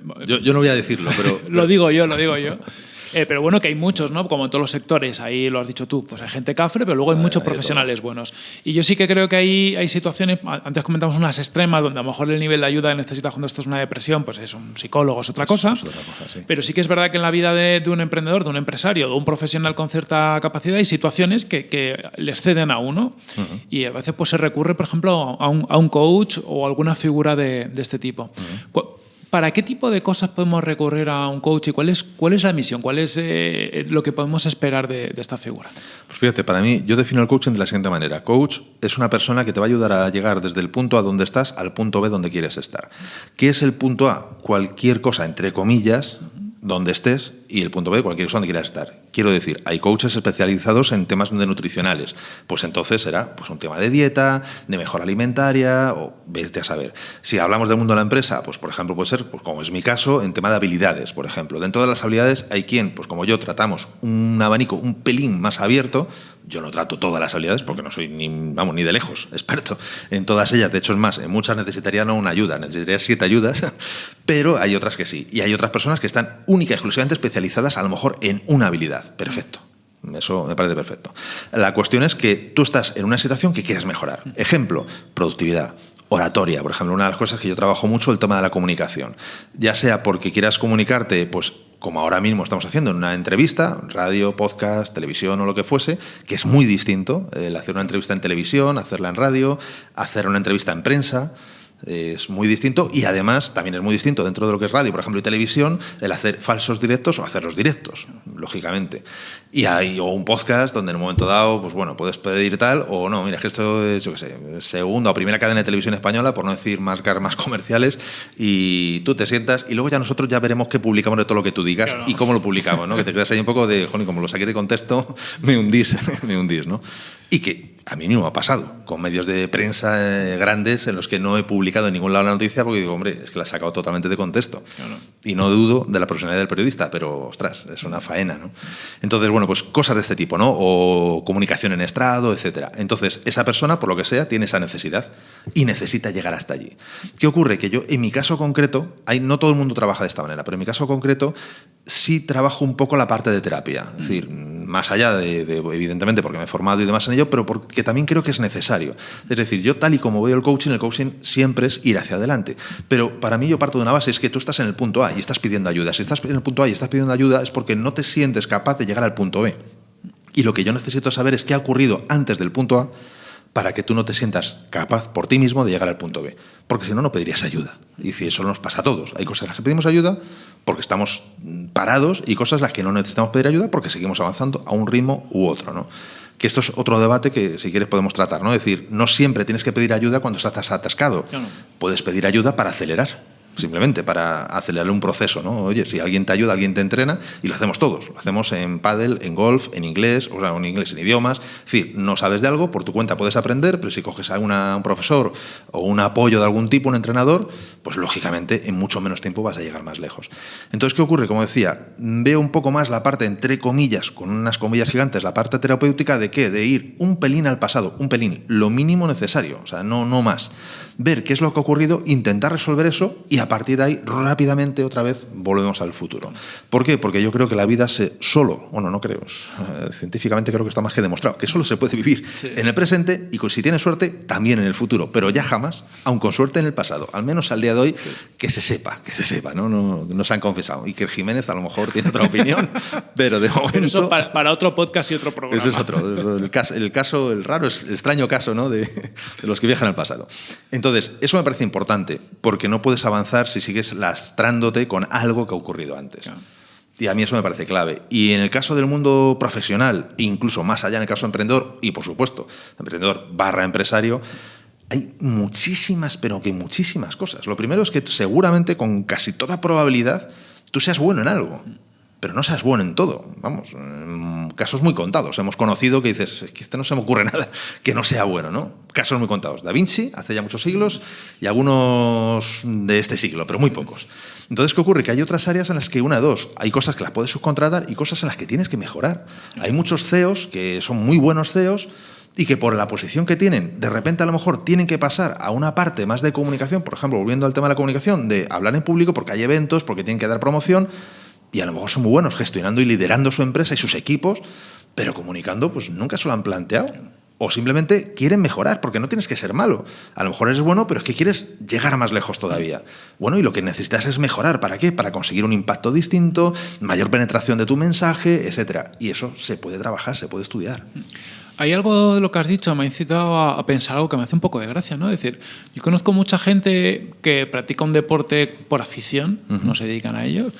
bueno, yo, yo, no voy a decirlo, pero... lo digo yo, lo digo yo. Eh, pero bueno, que hay muchos, ¿no? Como en todos los sectores, ahí lo has dicho tú, pues hay gente cafre, pero luego hay muchos hay profesionales buenos. Y yo sí que creo que hay, hay situaciones, antes comentamos unas extremas, donde a lo mejor el nivel de ayuda que necesitas cuando esto es una depresión, pues es un psicólogo, es otra cosa. Es, es otra cosa sí. Pero sí que es verdad que en la vida de, de, un emprendedor, de un empresario, de un profesional con cierta capacidad, hay situaciones que, que les ceden a uno. Uh -huh. Y a veces pues se recurre, por ejemplo, a un, a un coach o alguna figura de, de este tipo. Uh -huh. ¿Para qué tipo de cosas podemos recurrir a un coach y cuál es, cuál es la misión? ¿Cuál es eh, lo que podemos esperar de, de, esta figura? Pues fíjate, para mí, yo defino el coaching de la siguiente manera. Coach es una persona que te va a ayudar a llegar desde el punto A donde estás al punto B donde quieres estar. ¿Qué es el punto A? Cualquier cosa, entre comillas, donde estés y el punto B, cualquier cosa donde quieras estar. Quiero decir, hay coaches especializados en temas de nutricionales. Pues entonces será pues, un tema de dieta, de mejora alimentaria, o vete a saber. Si hablamos del mundo de la empresa, pues por ejemplo puede ser, pues, como es mi caso, en tema de habilidades, por ejemplo. Dentro de las habilidades hay quien, pues como yo, tratamos un abanico un pelín más abierto. Yo no trato todas las habilidades porque no soy ni, vamos, ni de lejos experto en todas ellas. De hecho, es más, en muchas necesitaría no una ayuda, necesitaría siete ayudas, pero hay otras que sí. Y hay otras personas que están única y exclusivamente especializadas a lo mejor en una habilidad. Perfecto. Eso me parece perfecto. La cuestión es que tú estás en una situación que quieres mejorar. Ejemplo, productividad oratoria, por ejemplo, una de las cosas que yo trabajo mucho el tema de la comunicación, ya sea porque quieras comunicarte, pues como ahora mismo estamos haciendo en una entrevista, radio, podcast, televisión o lo que fuese, que es muy distinto el hacer una entrevista en televisión, hacerla en radio, hacer una entrevista en prensa es muy distinto y además también es muy distinto dentro de lo que es radio, por ejemplo, y televisión, el hacer falsos directos o hacerlos directos, lógicamente. Y hay o un podcast donde en un momento dado, pues bueno, puedes pedir tal o no, mira, que esto es, yo qué sé, segunda o primera cadena de televisión española, por no decir marcar más comerciales, y tú te sientas y luego ya nosotros ya veremos qué publicamos de todo lo que tú digas y cómo lo publicamos, ¿no? que te quedas ahí un poco de, joder, como lo saqué de contexto, me hundís, me hundís, ¿no? Y que a mí mismo ha pasado, con medios de prensa eh, grandes en los que no he publicado en ningún lado la noticia porque digo, hombre, es que la he sacado totalmente de contexto. Y no dudo de la profesionalidad del periodista, pero, ostras, es una faena, ¿no? Entonces, bueno, pues cosas de este tipo, ¿no? O comunicación en estrado, etcétera. Entonces, esa persona, por lo que sea, tiene esa necesidad y necesita llegar hasta allí. ¿Qué ocurre? Que yo, en mi caso concreto, hay, no todo el mundo trabaja de esta manera, pero en mi caso concreto sí trabajo un poco la parte de terapia. Es decir, más allá de, evidentemente, porque me he formado y demás en ello, pero porque también creo que es necesario. Es decir, yo tal y como veo el coaching, el coaching siempre es ir hacia adelante. Pero para mí yo parto de una base, es que tú estás en el punto A y estás pidiendo ayuda. Si estás en el punto A y estás pidiendo ayuda es porque no te sientes capaz de llegar al punto B. Y lo que yo necesito saber es qué ha ocurrido antes del punto A para que tú no te sientas capaz por ti mismo de llegar al punto B. Porque si no, no pedirías ayuda. Y si eso nos pasa a todos. Hay cosas en las que pedimos ayuda porque estamos parados y cosas en las que no necesitamos pedir ayuda porque seguimos avanzando a un ritmo u otro. ¿no? Que esto es otro debate que, si quieres, podemos tratar. ¿no? Es decir, no siempre tienes que pedir ayuda cuando estás atascado. Puedes pedir ayuda para acelerar simplemente para acelerar un proceso, ¿no? Oye, si alguien te ayuda, alguien te entrena, y lo hacemos todos. Lo hacemos en pádel, en golf, en inglés, o sea, en inglés, en idiomas. Es decir, no sabes de algo, por tu cuenta puedes aprender, pero si coges a un profesor o un apoyo de algún tipo, un entrenador, pues lógicamente en mucho menos tiempo vas a llegar más lejos. Entonces, ¿qué ocurre? Como decía, veo un poco más la parte, entre comillas, con unas comillas gigantes, la parte terapéutica de qué? De ir un pelín al pasado, un pelín, lo mínimo necesario, o sea, no, no más ver qué es lo que ha ocurrido, intentar resolver eso y a partir de ahí rápidamente otra vez volvemos al futuro. ¿Por qué? Porque yo creo que la vida se solo, bueno, no creo, eh, científicamente creo que está más que demostrado, que solo se puede vivir en el presente y si tienes suerte también en el futuro, pero ya jamás, aun con suerte en el pasado, al menos al día de hoy, que se sepa, que se sepa, ¿no? No, se han confesado. Y que Jiménez a lo mejor tiene otra opinión, pero de momento... eso para, otro podcast y otro programa. Eso es otro, el caso, el, caso, el raro, el extraño caso ¿no? de, de los que viajan al pasado. Entonces, entonces, eso me parece importante, porque no puedes avanzar si sigues lastrándote con algo que ha ocurrido antes. Y a mí eso me parece clave. Y en el caso del mundo profesional, incluso más allá en el caso emprendedor, y por supuesto, emprendedor barra empresario, hay muchísimas, pero que muchísimas cosas. Lo primero es que seguramente, con casi toda probabilidad, tú seas bueno en algo pero no seas bueno en todo. Vamos, casos muy contados. Hemos conocido que dices, que este no se me ocurre nada que no sea bueno, ¿no? Casos muy contados. Da Vinci, hace ya muchos siglos, y algunos de este siglo, pero muy pocos. Entonces, ¿qué ocurre? Que hay otras áreas en las que una, dos, hay cosas que las puedes subcontratar y cosas en las que tienes que mejorar. Hay muchos CEOs que son muy buenos CEOs, y que por la posición que tienen, de repente a lo mejor tienen que pasar a una parte más de comunicación, por ejemplo, volviendo al tema de la comunicación, de hablar en público porque hay eventos, porque tienen que dar promoción, y a lo mejor son muy buenos gestionando y liderando su empresa y sus equipos, pero comunicando pues nunca se lo han planteado. O simplemente quieren mejorar, porque no tienes que ser malo. A lo mejor eres bueno, pero es que quieres llegar más lejos todavía. Bueno, y lo que necesitas es mejorar. ¿Para qué? Para conseguir un impacto distinto, mayor penetración de tu mensaje, etc. Y eso se puede trabajar, se puede estudiar. Hay algo de lo que has dicho, me ha incitado a, pensar algo que me hace un poco de gracia, ¿no? Es decir, yo conozco mucha gente que practica un deporte por afición, no se dedican a ello,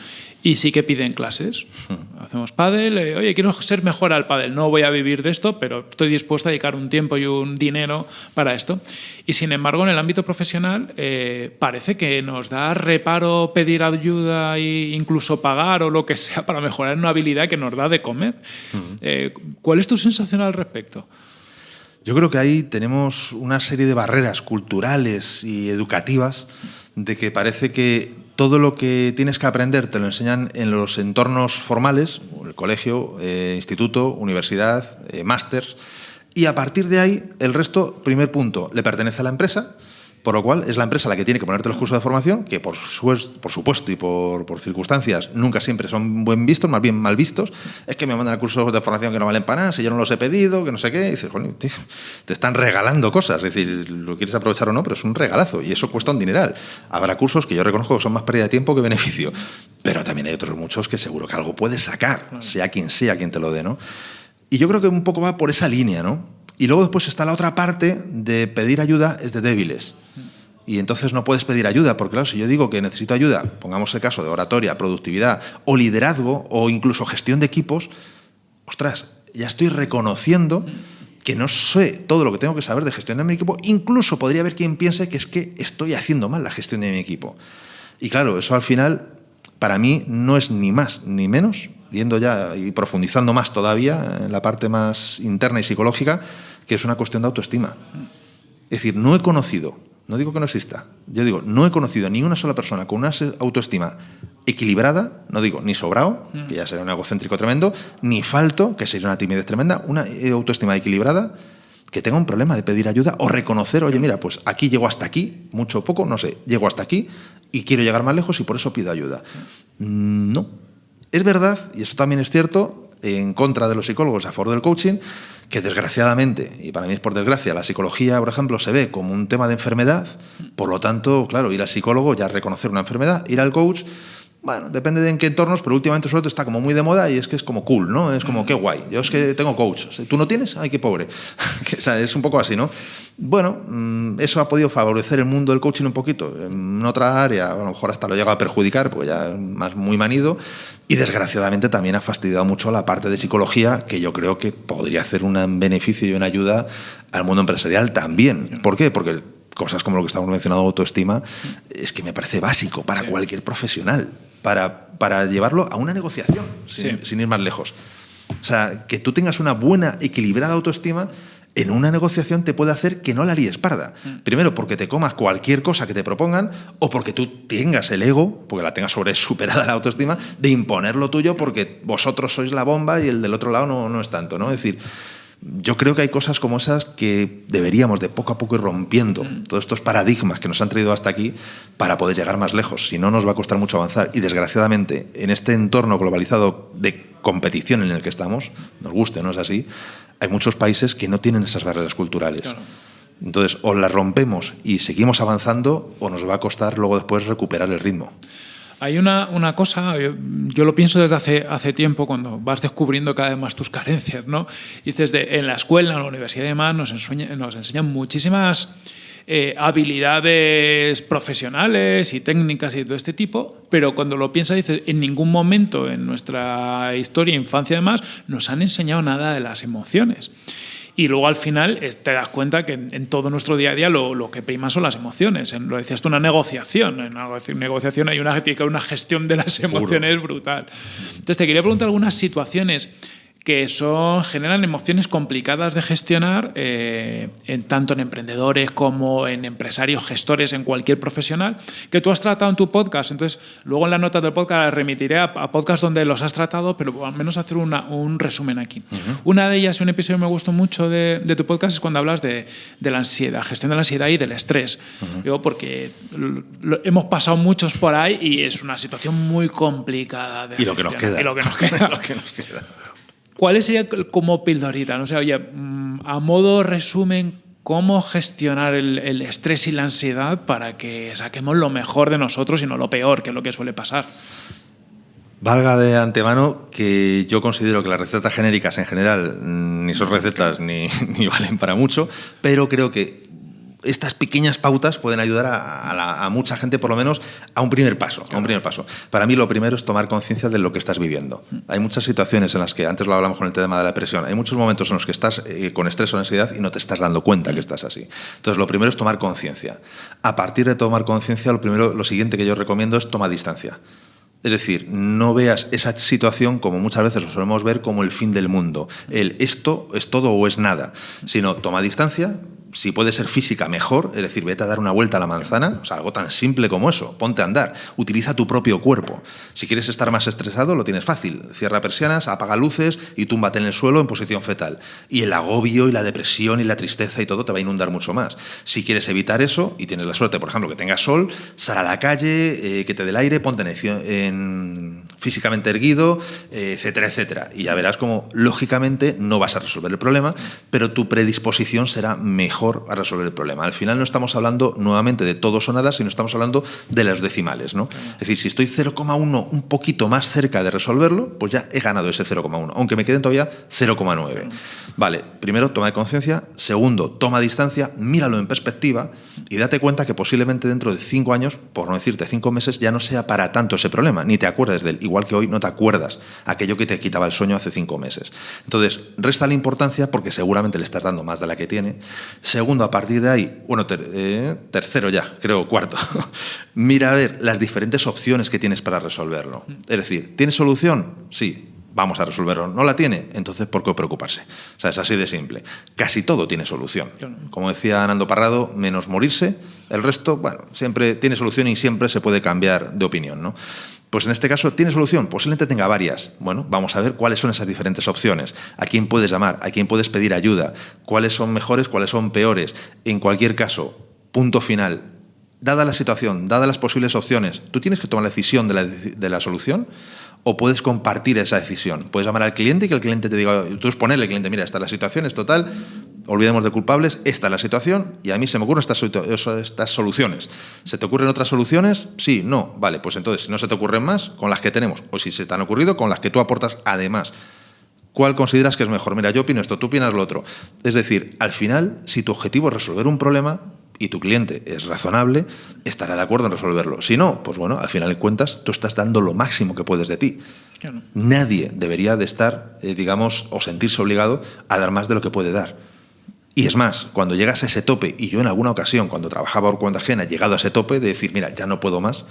y sí que piden clases. Hmm. Hacemos pádel, eh, oye, quiero ser mejor al pádel, no voy a vivir de esto, pero estoy dispuesto a dedicar un tiempo y un dinero para esto. Y sin embargo, en el ámbito profesional eh, parece que nos da reparo pedir ayuda e incluso pagar o lo que sea para mejorar una habilidad que nos da de comer. Hmm. Eh, ¿Cuál es tu sensación al respecto? Yo creo que ahí tenemos una serie de barreras culturales y educativas de que parece que todo lo que tienes que aprender te lo enseñan en los entornos formales, el colegio, eh, instituto, universidad, eh, másters, y a partir de ahí el resto, primer punto, le pertenece a la empresa Por lo cual es la empresa la que tiene que ponerte los cursos de formación, que por, por supuesto y por, por, circunstancias nunca siempre son buen vistos, más bien mal vistos. Es que me mandan cursos de formación que no valen para nada, si yo no los he pedido, que no sé qué. Y dices, te están regalando cosas. Es decir, lo quieres aprovechar o no, pero es un regalazo y eso cuesta un dineral. Habrá cursos que yo reconozco que son más pérdida de tiempo que beneficio, pero también hay otros muchos que seguro que algo puedes sacar, sea quien sea quien te lo dé, ¿no? Y yo creo que un poco va por esa línea, ¿no? Y luego después está la otra parte de pedir ayuda es de débiles. Y entonces no puedes pedir ayuda, porque claro, si yo digo que necesito ayuda, pongamos el caso de oratoria, productividad o liderazgo o incluso gestión de equipos, ostras, ya estoy reconociendo que no sé todo lo que tengo que saber de gestión de mi equipo, incluso podría haber quien piense que es que estoy haciendo mal la gestión de mi equipo. Y claro, eso al final para mí no es ni más ni menos, yendo ya y profundizando más todavía en la parte más interna y psicológica, que es una cuestión de autoestima. Es decir, no he conocido, no digo que no exista, yo digo, no he conocido ni una sola persona con una autoestima equilibrada, no digo ni sobrado, que ya sería un egocéntrico tremendo, ni falto, que sería una timidez tremenda, una autoestima equilibrada que tenga un problema de pedir ayuda o reconocer, oye, mira, pues aquí llego hasta aquí, mucho o poco, no sé, llego hasta aquí y quiero llegar más lejos y por eso pido ayuda. No. Es verdad, y eso también es cierto, en contra de los psicólogos a favor del coaching, que desgraciadamente, y para mí es por desgracia, la psicología, por ejemplo, se ve como un tema de enfermedad, por lo tanto, claro, ir al psicólogo ya reconocer una enfermedad, ir al coach, bueno, depende de en qué entornos, pero últimamente sobre todo está como muy de moda y es que es como cool, ¿no? Es como, qué guay, yo es que tengo coach, ¿tú no tienes? Ay, qué pobre. es un poco así, ¿no? Bueno, mm, eso ha podido favorecer el mundo del coaching un poquito. En otra área, a lo mejor hasta lo llega a perjudicar, porque ya es más muy manido, y desgraciadamente también ha fastidiado mucho la parte de psicología, que yo creo que podría hacer un beneficio y una ayuda al mundo empresarial también. ¿Por qué? Porque cosas como lo que estamos mencionando, autoestima, es que me parece básico para cualquier profesional, para, para, llevarlo a una negociación, sin, sin ir más lejos. O sea, que tú tengas una buena, equilibrada autoestima en una negociación te puede hacer que no la líes parda. Mm. Primero, porque te comas cualquier cosa que te propongan o porque tú tengas el ego, porque la tengas sobre superada la autoestima, de imponer lo tuyo porque vosotros sois la bomba y el del otro lado no, no es tanto. ¿no? Es decir, yo creo que hay cosas como esas que deberíamos de poco a poco ir rompiendo. Mm. Todos estos paradigmas que nos han traído hasta aquí para poder llegar más lejos. Si no, nos va a costar mucho avanzar. Y desgraciadamente, en este entorno globalizado de competición en el que estamos, nos guste, ¿no es así? Hay muchos países que no tienen esas barreras culturales. Entonces, o las rompemos y seguimos avanzando, o nos va a costar luego después recuperar el ritmo. Hay una, una cosa, yo, lo pienso desde hace, hace tiempo, cuando vas descubriendo cada vez más tus carencias, ¿no? Dices, de, en la escuela, en la universidad y demás, nos, nos enseñan muchísimas eh, habilidades profesionales y técnicas y todo este tipo, pero cuando lo piensas dices, en ningún momento en nuestra historia, infancia además, nos han enseñado nada de las emociones. Y luego al final te das cuenta que en, todo nuestro día a día lo, que prima son las emociones. En, lo decías tú, una negociación. En una negociación hay una, una gestión de las emociones brutal. Entonces te quería preguntar algunas situaciones que son, generan emociones complicadas de gestionar, eh, en, tanto en emprendedores como en empresarios, gestores, en cualquier profesional, que tú has tratado en tu podcast. Entonces, luego en la nota del podcast remitiré a, a podcasts donde los has tratado, pero al menos hacer una, un resumen aquí. Una de ellas, un episodio que me gustó mucho de, de tu podcast, es cuando hablas de, de, la ansiedad, gestión de la ansiedad y del estrés. Digo, porque hemos pasado muchos por ahí y es una situación muy complicada. De y, lo que nos queda. y lo que nos queda. lo que nos queda. ¿Cuál sería como pildorita? No sé, oye, mm, a modo resumen, ¿cómo gestionar el, estrés y la ansiedad para que saquemos lo mejor de nosotros y no lo peor, que es lo que suele pasar? Valga de antemano que yo considero que las recetas genéricas en general mm, ni son recetas ni, ni valen para mucho, pero creo que estas pequeñas pautas pueden ayudar a, mucha gente, por lo menos, a un primer paso. A un primer paso. Para mí, lo primero es tomar conciencia de lo que estás viviendo. Hay muchas situaciones en las que, antes lo hablamos con el tema de la depresión, hay muchos momentos en los que estás eh, con estrés o ansiedad y no te estás dando cuenta que estás así. Entonces, lo primero es tomar conciencia. A partir de tomar conciencia, lo primero, lo siguiente que yo recomiendo es tomar distancia. Es decir, no veas esa situación como muchas veces lo solemos ver como el fin del mundo. El esto es todo o es nada, sino toma distancia, si puede ser física, mejor, es decir, vete a dar una vuelta a la manzana, o sea, algo tan simple como eso, ponte a andar, utiliza tu propio cuerpo. Si quieres estar más estresado, lo tienes fácil, cierra persianas, apaga luces y túmbate en el suelo en posición fetal. Y el agobio y la depresión y la tristeza y todo te va a inundar mucho más. Si quieres evitar eso y tienes la suerte, por ejemplo, que tengas sol, sal a la calle, eh, que te dé el aire, ponte en, físicamente erguido, eh, etcétera, etcétera. Y ya verás cómo, lógicamente, no vas a resolver el problema, pero tu predisposición será mejor a resolver el problema. Al final no estamos hablando nuevamente de todos o nada, sino estamos hablando de las decimales. ¿no? Es decir, si estoy 0,1 un poquito más cerca de resolverlo, pues ya he ganado ese 0,1, aunque me queden todavía 0,9. Vale, primero, toma de conciencia. Segundo, toma distancia, míralo en perspectiva y date cuenta que posiblemente dentro de cinco años, por no decirte cinco meses, ya no sea para tanto ese problema, ni te acuerdes de él. Igual que hoy no te acuerdas aquello que te quitaba el sueño hace cinco meses. Entonces, resta la importancia porque seguramente le estás dando más de la que tiene. Segundo, a partir de ahí, bueno, eh, tercero ya, creo, cuarto, mira a ver las diferentes opciones que tienes para resolverlo. Es decir, ¿tienes solución? Sí, vamos a resolverlo. ¿No la tiene? Entonces, ¿por qué preocuparse? O sea, es así de simple. Casi todo tiene solución. Como decía Nando Parrado, menos morirse, el resto, bueno, siempre tiene solución y siempre se puede cambiar de opinión, ¿no? Pues en este caso, ¿tiene solución? Posiblemente tenga varias. Bueno, vamos a ver cuáles son esas diferentes opciones. ¿A quién puedes llamar? ¿A quién puedes pedir ayuda? ¿Cuáles son mejores? ¿Cuáles son peores? En cualquier caso, punto final. Dada la situación, dadas las posibles opciones, ¿tú tienes que tomar la decisión de la, de la solución? O puedes compartir esa decisión. Puedes llamar al cliente y que el cliente te diga, tú exponerle al cliente, mira, esta es la situación, es total, olvidemos de culpables, esta es la situación y a mí se me ocurren estas, estas soluciones. ¿Se te ocurren otras soluciones? Sí, no. Vale, pues entonces, si no se te ocurren más, con las que tenemos. O si se te han ocurrido, con las que tú aportas además. ¿Cuál consideras que es mejor? Mira, yo opino esto, tú opinas lo otro. Es decir, al final, si tu objetivo es resolver un problema, y tu cliente es razonable, estará de acuerdo en resolverlo. Si no, pues bueno, al final de cuentas, tú estás dando lo máximo que puedes de ti. Nadie debería de estar, eh, digamos, o sentirse obligado a dar más de lo que puede dar. Y es más, cuando llegas a ese tope, y yo en alguna ocasión, cuando trabajaba por cuenta ajena, he llegado a ese tope de decir, mira, ya no puedo más,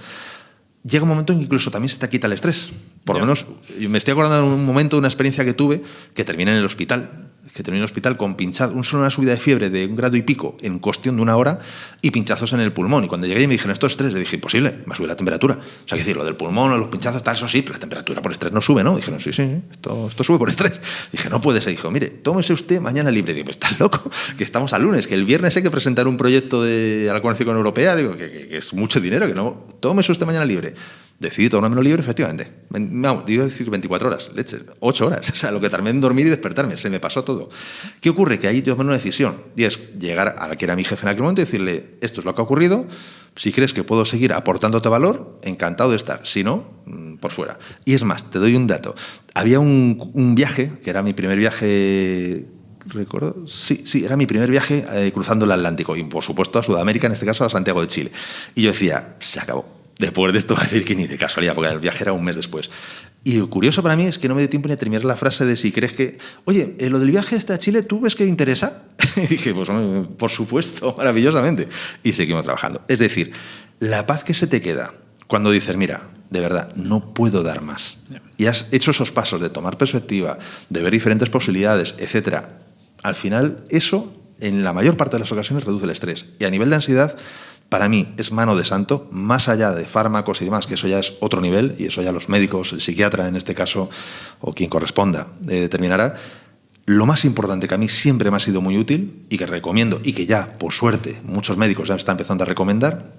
llega un momento en que incluso también se te quita el estrés. Por lo menos, me estoy acordando de un momento, de una experiencia que tuve, que terminé en el hospital, que terminé en hospital con pinchado, un solo una subida de fiebre de un grado y pico en cuestión de una hora y pinchazos en el pulmón. Y cuando llegué y me dijeron, esto es estrés, le dije, imposible, ha subido la temperatura. O sea, que decir, lo del pulmón, los pinchazos, tal, eso sí, pero la temperatura por estrés no sube, ¿no? Dijeron, sí, sí, esto, esto sube por estrés. Dije, no puede ser. Dijo, mire, tómese usted mañana libre. Digo, estás loco, que estamos al lunes, que el viernes hay que presentar un proyecto de la Conexión Europea, digo, que, que, que es mucho dinero, que no, tómese usted mañana libre. Decidí tomármelo libre, efectivamente. Vamos, a decir 24 horas, leche, 8 horas. O sea, lo que tardé en dormir y despertarme, se me pasó todo. ¿Qué ocurre? Que ahí tomé una decisión. Y es llegar a que era mi jefe en aquel momento y decirle, esto es lo que ha ocurrido, si crees que puedo seguir aportándote valor, encantado de estar. Si no, mm, por fuera. Y es más, te doy un dato. Había un, un viaje, que era mi primer viaje recuerdo, sí, sí, era mi primer viaje eh, cruzando el Atlántico y por supuesto a Sudamérica, en este caso a Santiago de Chile. Y yo decía, se acabó Después de esto va a decir que ni de casualidad, porque el viaje era un mes después. Y lo curioso para mí es que no me dio tiempo ni a terminar la frase de si crees que, oye, eh, lo del viaje este a Chile, ¿tú ves que interesa? y dije, pues por supuesto, maravillosamente. Y seguimos trabajando. Es decir, la paz que se te queda cuando dices, mira, de verdad, no puedo dar más. Y has hecho esos pasos de tomar perspectiva, de ver diferentes posibilidades, etcétera. Al final, eso, en la mayor parte de las ocasiones, reduce el estrés. Y a nivel de ansiedad, para mí es mano de santo, más allá de fármacos y demás, que eso ya es otro nivel, y eso ya los médicos, el psiquiatra en este caso, o quien corresponda, eh, determinará. Lo más importante que a mí siempre me ha sido muy útil y que recomiendo, y que ya, por suerte, muchos médicos ya están empezando a recomendar,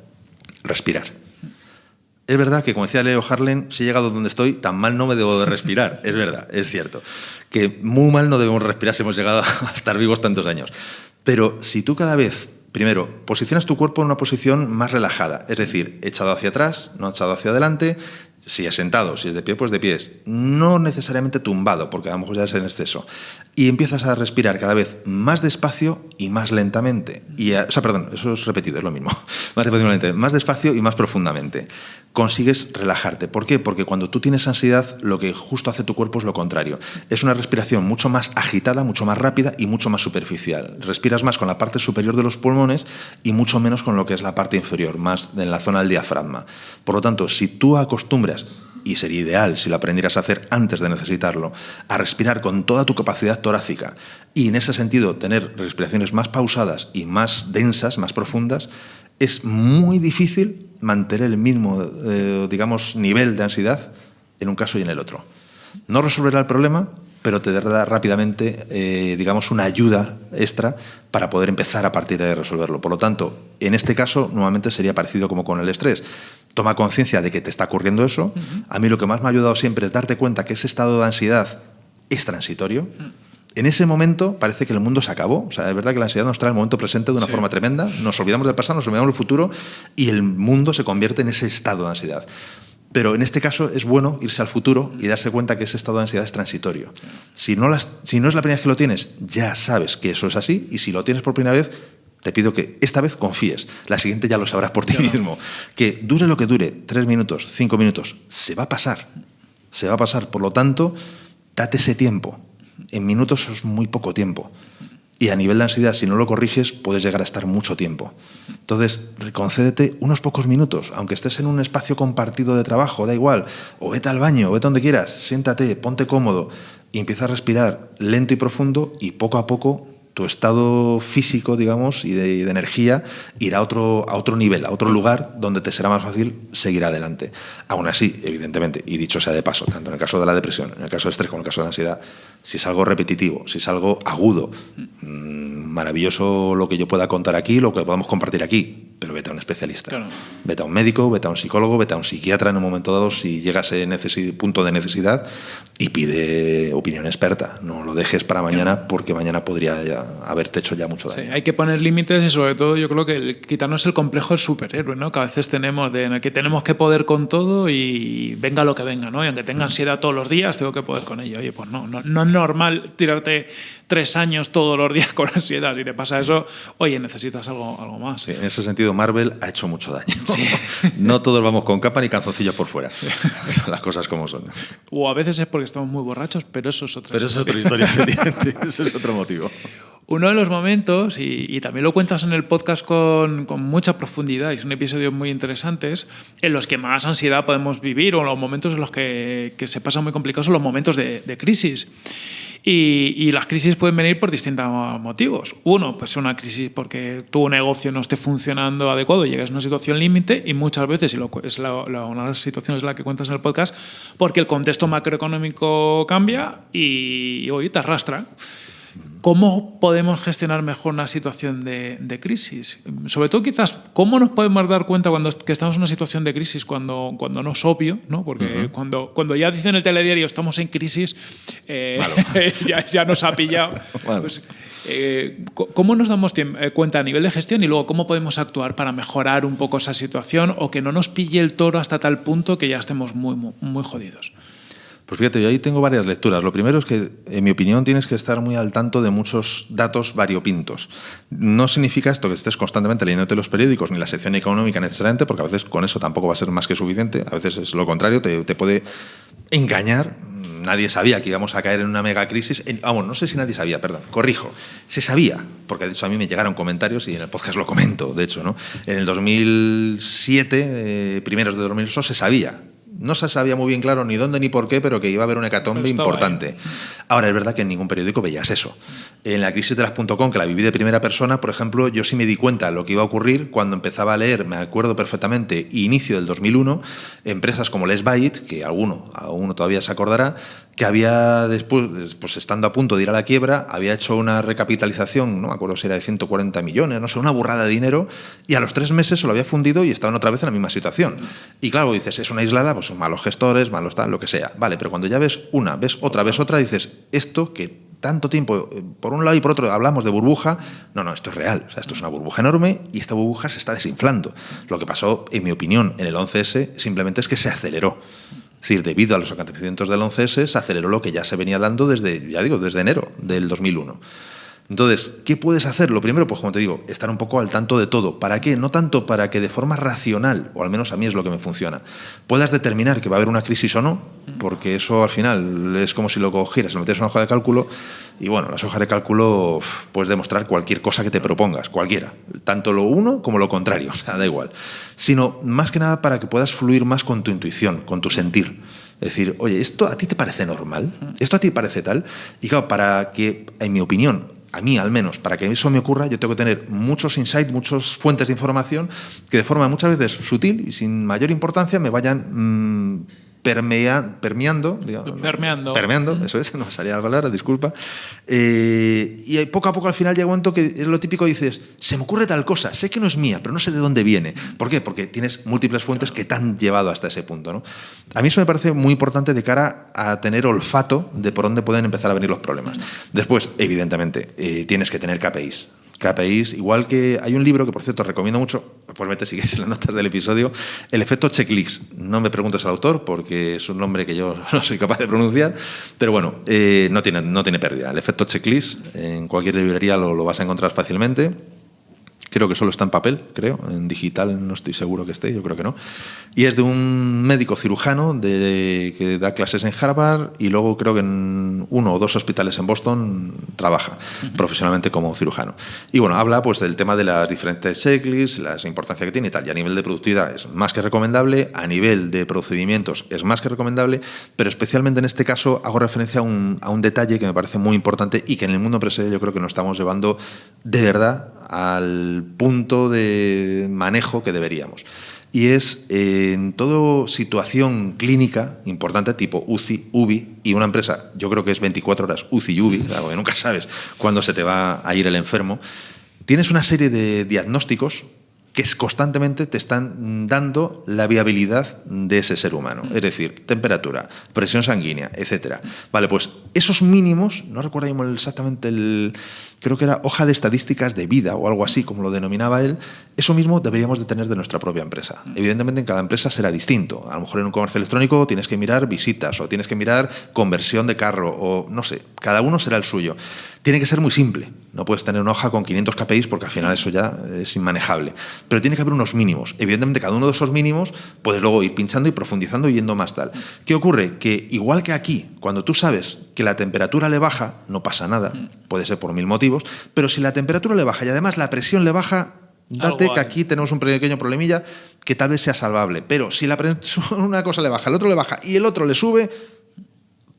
respirar. Es verdad que, como decía Leo Harlen, si he llegado donde estoy, tan mal no me debo de respirar. es verdad, es cierto. Que muy mal no debemos respirar si hemos llegado a estar vivos tantos años. Pero si tú cada vez Primero, posicionas tu cuerpo en una posición más relajada, es decir, echado hacia atrás, no echado hacia adelante, si es sentado, si es de pie, pues de pies. No necesariamente tumbado, porque a lo mejor ya es en exceso. Y empiezas a respirar cada vez más despacio y más lentamente. Y o sea, perdón, eso es repetido, es lo mismo. Más, más despacio y más profundamente consigues relajarte. ¿Por qué? Porque cuando tú tienes ansiedad, lo que justo hace tu cuerpo es lo contrario. Es una respiración mucho más agitada, mucho más rápida y mucho más superficial. Respiras más con la parte superior de los pulmones y mucho menos con lo que es la parte inferior, más en la zona del diafragma. Por lo tanto, si tú acostumbras y sería ideal si lo aprendieras a hacer antes de necesitarlo, a respirar con toda tu capacidad torácica y en ese sentido tener respiraciones más pausadas y más densas, más profundas, es muy difícil mantener el mismo, eh, digamos, nivel de ansiedad en un caso y en el otro. No resolverá el problema, pero te dará rápidamente, eh, digamos, una ayuda extra para poder empezar a partir de resolverlo. Por lo tanto, en este caso, nuevamente sería parecido como con el estrés. Toma conciencia de que te está ocurriendo eso. A mí lo que más me ha ayudado siempre es darte cuenta que ese estado de ansiedad es transitorio. En ese momento parece que el mundo se acabó. O sea, es verdad que la ansiedad nos trae el momento presente de una forma tremenda. Nos olvidamos del pasado, nos olvidamos del futuro y el mundo se convierte en ese estado de ansiedad. Pero en este caso es bueno irse al futuro y darse cuenta que ese estado de ansiedad es transitorio. Si no, si no es la primera vez que lo tienes, ya sabes que eso es así y si lo tienes por primera vez, te pido que esta vez confíes. La siguiente ya lo sabrás por ti mismo. Que dure lo que dure, tres minutos, cinco minutos, se va a pasar. Se va a pasar. Por lo tanto, date ese tiempo. En minutos es muy poco tiempo. Y a nivel de ansiedad, si no lo corriges, puedes llegar a estar mucho tiempo. Entonces, concédete unos pocos minutos, aunque estés en un espacio compartido de trabajo, da igual, o vete al baño, o vete donde quieras, siéntate, ponte cómodo y empieza a respirar lento y profundo y poco a poco tu estado físico, digamos, y de, energía irá a otro, a otro nivel, a otro lugar donde te será más fácil seguir adelante. Aún así, evidentemente, y dicho sea de paso, tanto en el caso de la depresión, en el caso de estrés como en el caso de la ansiedad, si es algo repetitivo, si es algo agudo, mm, maravilloso lo que yo pueda contar aquí, lo que podamos compartir aquí, pero vete a un especialista. Vete a un médico, vete a un psicólogo, vete a un psiquiatra en un momento dado si llegas a ese punto de necesidad y pide opinión experta. No lo dejes para mañana porque mañana podría haberte hecho ya mucho daño. hay que poner límites y sobre todo yo creo que quitarnos el complejo del superhéroe, ¿no? que a veces tenemos de que tenemos que poder con todo y venga lo que venga, ¿no? y aunque tenga ansiedad todos los días, tengo que poder con ello. Oye, pues no, no, no es normal tirarte tres años todos los días con ansiedad. Si te pasa eso, oye, necesitas algo, algo más. Sí, en ese sentido, Marvel ha hecho mucho daño. no todos vamos con capa ni canzoncillos por fuera. Las cosas como son. O a veces es porque estamos muy borrachos, pero eso es otra Pero eso es otra historia, Eso es otro motivo. Uno de los momentos, y, también lo cuentas en el podcast con, con, mucha profundidad, y son episodios muy interesantes, en los que más ansiedad podemos vivir, o los momentos en los que, que se pasan muy complicados, son los momentos de, de crisis. Y, las crisis pueden venir por distintos motivos. Uno, pues una crisis porque tu negocio no esté funcionando adecuado, llegas a una situación límite y muchas veces, y lo, es una de las situaciones en la que cuentas en el podcast, porque el contexto macroeconómico cambia y, y hoy te arrastra. ¿Cómo podemos gestionar mejor una situación de, crisis? Sobre todo, quizás, ¿cómo nos podemos dar cuenta cuando que estamos en una situación de crisis cuando, cuando no es obvio? ¿no? Porque cuando, cuando ya dicen en el telediario estamos en crisis, eh, ya, ya, nos ha pillado. Pues, eh, ¿Cómo nos damos eh, cuenta a nivel de gestión y luego cómo podemos actuar para mejorar un poco esa situación o que no nos pille el toro hasta tal punto que ya estemos muy, muy, muy jodidos? Pues fíjate, yo ahí tengo varias lecturas. Lo primero es que, en mi opinión, tienes que estar muy al tanto de muchos datos variopintos. No significa esto que estés constantemente leyéndote los periódicos ni la sección económica necesariamente, porque a veces con eso tampoco va a ser más que suficiente. A veces es lo contrario, te, puede engañar. Nadie sabía que íbamos a caer en una mega crisis. vamos, no sé si nadie sabía, perdón, corrijo. Se sabía, porque de hecho a mí me llegaron comentarios y en el podcast lo comento, de hecho, ¿no? En el 2007, eh, primeros de 2008, se sabía no se sabía muy bien claro ni dónde ni por qué, pero que iba a haber una hecatombe importante. Ahora, es verdad que en ningún periódico veías eso. En la crisis de las .com, que la viví de primera persona, por ejemplo, yo sí me di cuenta de lo que iba a ocurrir cuando empezaba a leer, me acuerdo perfectamente, inicio del 2001, empresas como Les Byte, que alguno, alguno todavía se acordará, que había después, pues estando a punto de ir a la quiebra, había hecho una recapitalización, no me acuerdo si era de 140 millones, no sé, una burrada de dinero, y a los tres meses se lo había fundido y estaban otra vez en la misma situación. Y claro, dices, es una aislada, pues son malos gestores, malos tal, lo que sea. Vale, pero cuando ya ves una, ves otra, ves otra, dices, esto que tanto tiempo, eh, por un lado y por otro, hablamos de burbuja. No, no, esto es real. O sea, esto es una burbuja enorme y esta burbuja se está desinflando. Lo que pasó, en mi opinión, en el 11S simplemente es que se aceleró. Es decir, debido a los acontecimientos del 11S, se aceleró lo que ya se venía dando desde, ya digo, desde enero del 2001. Entonces, ¿qué puedes hacer? Lo primero, pues como te digo, estar un poco al tanto de todo. ¿Para qué? No tanto para que de forma racional, o al menos a mí es lo que me funciona, puedas determinar que va a haber una crisis o no, porque eso al final es como si lo cogieras, lo metes en una hoja de cálculo y bueno, las hojas de cálculo puedes demostrar cualquier cosa que te propongas, cualquiera, tanto lo uno como lo contrario, o sea, da igual. Sino más que nada para que puedas fluir más con tu intuición, con tu sentir. Es decir, oye, ¿esto a ti te parece normal? ¿Esto a ti parece tal? Y claro, para que, en mi opinión, a mí al menos, para que eso me ocurra, yo tengo que tener muchos insights, muchas fuentes de información que de forma muchas veces sutil y sin mayor importancia me vayan mm, permea, permeando, permeando, permeando, eso es, no salía la palabra, disculpa. Eh, y poco a poco al final llega un momento que es lo típico dices, se me ocurre tal cosa, sé que no es mía, pero no sé de dónde viene. ¿Por qué? Porque tienes múltiples fuentes que te han llevado hasta ese punto. ¿no? A mí eso me parece muy importante de cara a tener olfato de por dónde pueden empezar a venir los problemas. Después, evidentemente, eh, tienes que tener KPIs. KPIs, igual que hay un libro que por cierto recomiendo mucho, pues vete si quieres en las notas del episodio, El efecto checklist. No me preguntes al autor porque es un nombre que yo no soy capaz de pronunciar, pero bueno, eh, no, tiene, no tiene pérdida. El efecto checklist en cualquier librería lo, lo vas a encontrar fácilmente. Creo que solo está en papel, creo. En digital no estoy seguro que esté, yo creo que no. Y es de un médico cirujano de, que da clases en Harvard y luego creo que en uno o dos hospitales en Boston trabaja profesionalmente como cirujano. Y bueno, habla pues del tema de las diferentes checklists, la importancia que tiene y tal. Y a nivel de productividad es más que recomendable, a nivel de procedimientos es más que recomendable, pero especialmente en este caso hago referencia a un, a un detalle que me parece muy importante y que en el mundo empresarial yo creo que nos estamos llevando de verdad al punto de manejo que deberíamos. Y es en toda situación clínica importante, tipo UCI, UBI, y una empresa, yo creo que es 24 horas UCI y UBI, porque nunca sabes cuándo se te va a ir el enfermo, tienes una serie de diagnósticos que constantemente te están dando la viabilidad de ese ser humano. Es decir, temperatura, presión sanguínea, etcétera. Vale, pues esos mínimos, no recuerdo exactamente el, creo que era hoja de estadísticas de vida o algo así, como lo denominaba él, eso mismo deberíamos de tener de nuestra propia empresa. Evidentemente en cada empresa será distinto. A lo mejor en un comercio electrónico tienes que mirar visitas o tienes que mirar conversión de carro o no sé, cada uno será el suyo. Tiene que ser muy simple. No puedes tener una hoja con 500 KPIs porque al final eso ya es inmanejable. Pero tiene que haber unos mínimos. Evidentemente cada uno de esos mínimos puedes luego ir pinchando y profundizando y yendo más tal. ¿Qué ocurre? Que igual que aquí, cuando tú sabes que la temperatura le baja, no pasa nada, puede ser por mil motivos, pero si la temperatura le baja y además la presión le baja, date que aquí tenemos un pequeño problemilla que tal vez sea salvable. Pero si la una cosa le baja, el otro le baja y el otro le sube,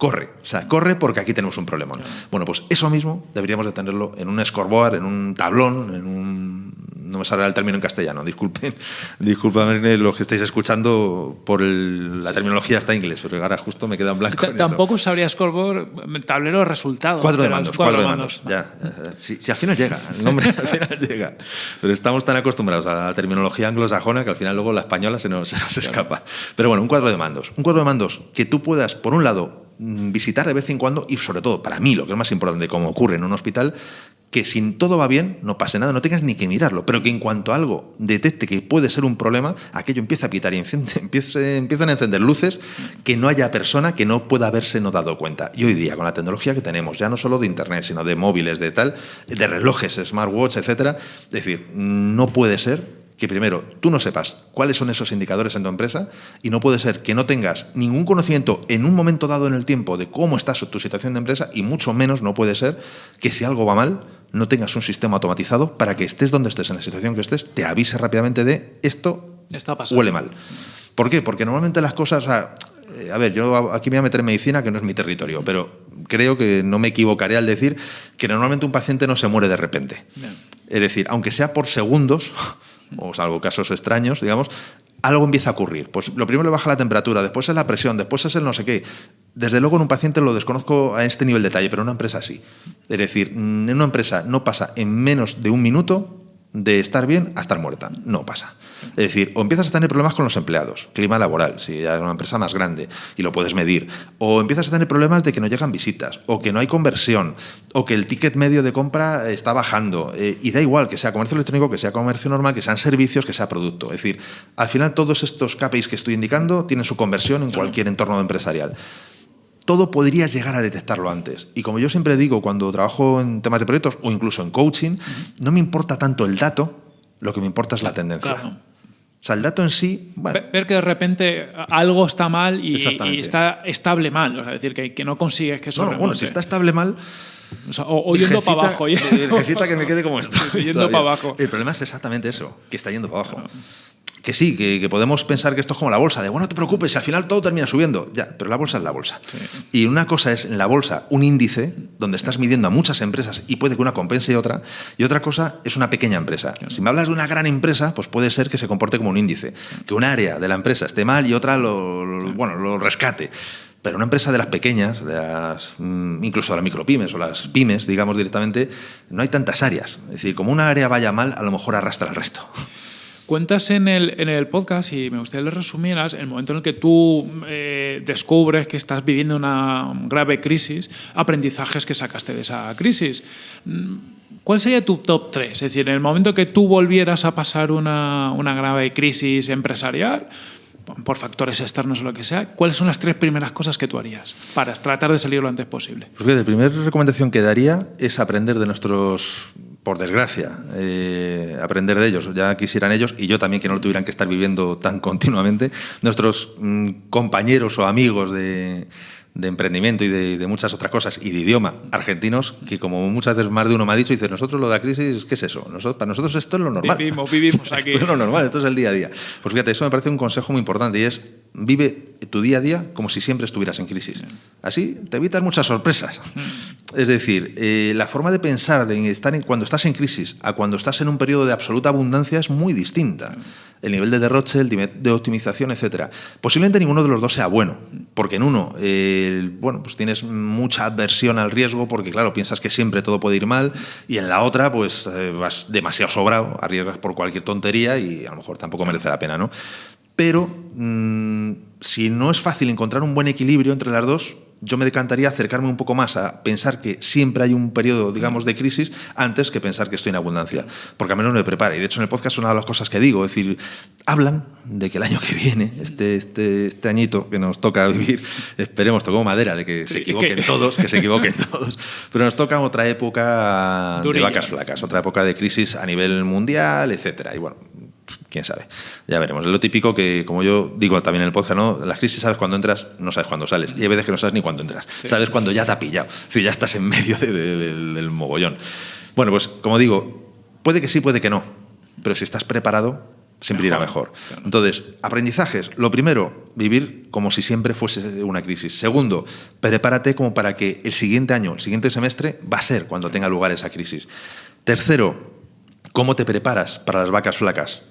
corre. O sea, corre porque aquí tenemos un problema. Bueno, pues eso mismo deberíamos de tenerlo en un scoreboard, en un tablón, en un no me sale el término en castellano, disculpen, disculpen los que estáis escuchando por la terminología está en inglés, pero ahora justo me queda en blanco. tampoco sabría scoreboard, tablero de resultados. Cuatro de mandos, cuatro, de mandos, ya. Si, al final llega, el nombre al final llega. Pero estamos tan acostumbrados a la terminología anglosajona que al final luego la española se nos, se nos escapa. Pero bueno, un cuadro de mandos. Un cuadro de mandos que tú puedas, por un lado, visitar de vez en cuando y sobre todo, para mí, lo que es más importante, como ocurre en un hospital, que si todo va bien, no pase nada, no tengas ni que mirarlo, pero que en cuanto algo detecte que puede ser un problema, aquello empieza a pitar y empiezan a encender luces que no haya persona que no pueda haberse notado cuenta. Y hoy día, con la tecnología que tenemos, ya no solo de Internet, sino de móviles, de tal, de relojes, smartwatch, etcétera, es decir, no puede ser que primero tú no sepas cuáles son esos indicadores en tu empresa y no puede ser que no tengas ningún conocimiento en un momento dado en el tiempo de cómo está tu situación de empresa y mucho menos no puede ser que si algo va mal no tengas un sistema automatizado para que estés donde estés, en la situación que estés, te avise rápidamente de esto Está huele mal. ¿Por qué? Porque normalmente las cosas... Eh, a ver, yo aquí me voy a meter en medicina, que no es mi territorio, pero creo que no me equivocaré al decir que normalmente un paciente no se muere de repente. Es decir, aunque sea por segundos, o salvo casos extraños, digamos, algo empieza a ocurrir. Pues lo primero le baja la temperatura, después es la presión, después es el no sé qué. Desde luego en un paciente lo desconozco a este nivel de detalle, pero en una empresa sí. Es decir, en una empresa no pasa en menos de un minuto de estar bien a estar muerta. No pasa. Es decir, o empiezas a tener problemas con los empleados, clima laboral, si es una empresa más grande y lo puedes medir, o empiezas a tener problemas de que no llegan visitas, o que no hay conversión, o que el ticket medio de compra está bajando. Eh, y da igual que sea comercio electrónico, que sea comercio normal, que sean servicios, que sea producto. Es decir, al final todos estos KPIs que estoy indicando tienen su conversión en cualquier entorno empresarial. todo podrías llegar a detectarlo antes. Y como yo siempre digo, cuando trabajo en temas de proyectos o incluso en coaching, no me importa tanto el dato, lo que me importa es la tendencia. Claro. O sea, el dato en sí. bueno, Ver que de repente algo está mal y, y está estable mal. O sea, decir, que, que no consigues que eso no, bueno, si está estable mal. O, sea, o- o yendo para abajo. Virgencita que me quede como esto. Yendo para abajo. El problema es exactamente eso, que está yendo para abajo. Que sí, que, que podemos pensar que esto es como la bolsa, de bueno, no te preocupes, al final todo termina subiendo. Ya, pero la bolsa es la bolsa. Y una cosa es en la bolsa un índice donde estás midiendo a muchas empresas y puede que una compense otra, y otra cosa es una pequeña empresa. Si me hablas de una gran empresa, pues puede ser que se comporte como un índice, que un área de la empresa esté mal y otra lo, lo- bueno, lo rescate. Pero una empresa de las pequeñas, de las, mm, incluso de las micropymes o las pymes, digamos directamente, no hay tantas áreas. Es decir, como una área vaya mal, a lo mejor arrastra el resto. Cuentas en el, en el podcast, y me gustaría que lo resumieras, el momento en el que tú eh, descubres que estás viviendo una grave crisis, aprendizajes que sacaste de esa crisis. Mm, ¿Cuál sería tu top 3? Es decir, en el momento que tú volvieras a pasar una, una grave crisis empresarial, por factores externos o lo que sea, ¿cuáles son las tres primeras cosas que tú harías para tratar de salir lo antes posible? Pues fíjate, la primera recomendación que daría es aprender de nuestros, por desgracia, eh, aprender de ellos. Ya quisieran ellos, y yo también que no lo tuvieran que estar viviendo tan continuamente, nuestros mm, compañeros o amigos de, de emprendimiento y de, de muchas otras cosas, y de idioma, argentinos, que como muchas veces más de uno me ha dicho, dice, nosotros lo de la crisis, ¿qué es eso? Nosotros, para nosotros esto es lo normal. Vivimos, vivimos aquí. Esto es lo normal, esto es el día a día. Pues fíjate, eso me parece un consejo muy importante y es vive tu día a día como si siempre estuvieras en crisis. Así te evitas muchas sorpresas. Es decir, eh, la forma de pensar de estar en- cuando estás en crisis a cuando estás en un periodo de absoluta abundancia es muy distinta. El nivel de derroche, el nivel de optimización, etcétera. Posiblemente ninguno de los dos sea bueno, porque en uno, eh, bueno, pues tienes mucha adversión al riesgo, porque claro, piensas que siempre todo puede ir mal, y en la otra, pues eh, vas demasiado sobrado, arriesgas por cualquier tontería y a lo mejor tampoco merece la pena, ¿no? Pero mm, si no es fácil encontrar un buen equilibrio entre las dos, yo me decantaría acercarme un poco más a pensar que siempre hay un periodo, digamos, de crisis antes que pensar que estoy en abundancia, porque al menos me prepara. Y de hecho en el podcast es una de las cosas que digo, es decir, hablan de que el año que viene, este, este, este añito que nos toca vivir, esperemos, tocó madera, de que se equivoquen que- todos, que se equivoquen todos, pero nos toca otra época de vacas flacas, otra época de crisis a nivel mundial, etcétera. Y bueno, quién sabe. Ya veremos. Es lo típico que, como yo digo también en el podcast, ¿no? Las crisis sabes cuando entras, no sabes cuándo sales. Y hay veces que no sabes ni cuándo entras. Sabes cuando ya te ha pillado. Es decir, ya estás en medio de- de- del- del mogollón. Bueno, pues como digo, puede que sí, puede que no. Pero si estás preparado, siempre irá mejor. Entonces, aprendizajes. Lo primero, vivir como si siempre fuese una crisis. Segundo, prepárate como para que el siguiente año, el siguiente semestre, va a ser cuando tenga lugar esa crisis. Tercero, ¿cómo te preparas para las vacas flacas?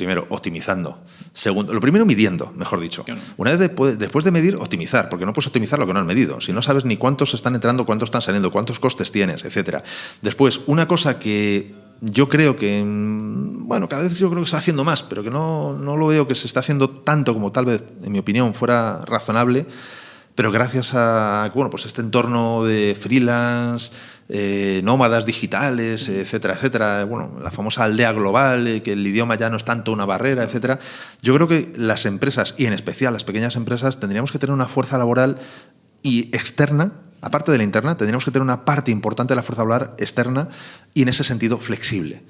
Primero, optimizando. Segundo, lo primero, midiendo, mejor dicho. Claro. Una vez después, después de medir, optimizar, porque no puedes optimizar lo que no has medido. Si no sabes ni cuántos están entrando, cuántos están saliendo, cuántos costes tienes, etcétera. Después, una cosa que yo creo que, mm, bueno, cada vez yo creo que se está haciendo más, pero que no, no lo veo que se está haciendo tanto como tal vez, en mi opinión, fuera razonable, pero gracias a bueno, pues este entorno de freelance, eh, nómadas digitales, etcétera, etcétera, bueno, la famosa aldea global, eh, que el idioma ya no es tanto una barrera, etcétera, yo creo que las empresas, y en especial las pequeñas empresas, tendríamos que tener una fuerza laboral y externa, aparte de la interna, tendríamos que tener una parte importante de la fuerza laboral externa y en ese sentido flexible.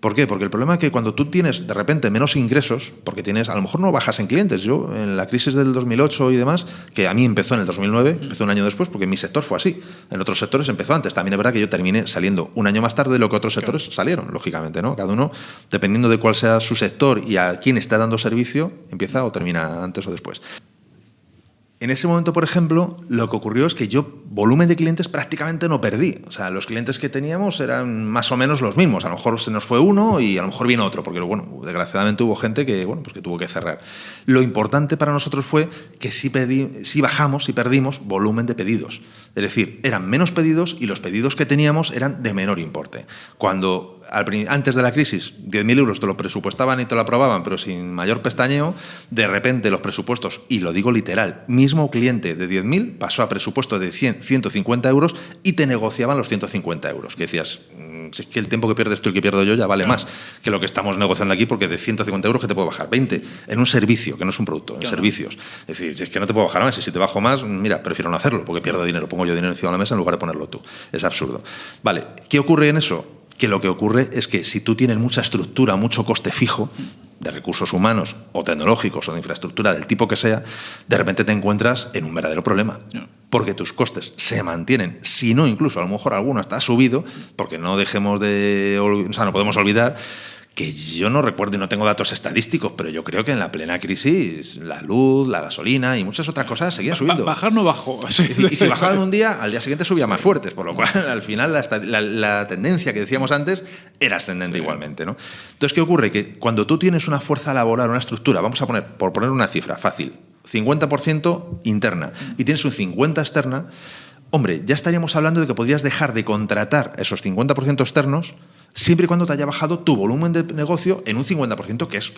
¿Por qué? Porque el problema es que cuando tú tienes de repente menos ingresos, porque tienes, a lo mejor no bajas en clientes. Yo, en la crisis del 2008 y demás, que a mí empezó en el 2009, empezó un año después, porque mi sector fue así. En otros sectores empezó antes. También es verdad que yo terminé saliendo un año más tarde de lo que otros sectores salieron, lógicamente, ¿no? Cada uno, dependiendo de cuál sea su sector y a quién está dando servicio, empieza o termina antes o después. En ese momento, por ejemplo, lo que ocurrió es que yo volumen de clientes prácticamente no perdí. O sea, los clientes que teníamos eran más o menos los mismos. A lo mejor se nos fue uno y a lo mejor vino otro, porque bueno, desgraciadamente hubo gente que, bueno, pues que tuvo que cerrar. Lo importante para nosotros fue que sí, pedí, sí bajamos y perdimos volumen de pedidos. Es decir, eran menos pedidos y los pedidos que teníamos eran de menor importe. Cuando antes de la crisis 10.000 euros te lo presupuestaban y te lo aprobaban, pero sin mayor pestañeo, de repente los presupuestos, y lo digo literal, mismo cliente de 10.000 pasó a presupuesto de 100, 150 euros y te negociaban los 150 euros. Que decías, "Mm, si es que el tiempo que pierdes tú y que pierdo yo ya vale más que lo que estamos negociando aquí, porque de 150 euros que te puedo bajar 20 en un servicio, que no es un producto, en servicios. Es decir, si es que no te puedo bajar más, y si te bajo más, mira, prefiero no hacerlo, porque pierdo dinero, pongo yo dinero encima de la mesa en lugar de ponerlo tú. Es absurdo. Vale, ¿qué ocurre en eso? Que lo que ocurre es que si tú tienes mucha estructura, mucho coste fijo, de recursos humanos o tecnológicos o de infraestructura del tipo que sea, de repente te encuentras en un verdadero problema. Porque tus costes se mantienen, si no incluso a lo mejor alguno está subido, porque no dejemos de, o sea, no podemos olvidar que yo no recuerdo y no tengo datos estadísticos, pero yo creo que en la plena crisis la luz, la gasolina y muchas otras cosas seguían subiendo. bajar no bajó. Y, si bajaban un día, al día siguiente subía más fuertes, por lo cual al final la, tendencia que decíamos antes era ascendente igualmente. ¿no? Entonces, ¿qué ocurre? Que cuando tú tienes una fuerza laboral, una estructura, vamos a poner, por poner una cifra fácil, 50% interna y tienes un 50% externa, hombre, ya estaríamos hablando de que podrías dejar de contratar esos 50% externos siempre y cuando te haya bajado tu volumen de negocio en un 50%, que es,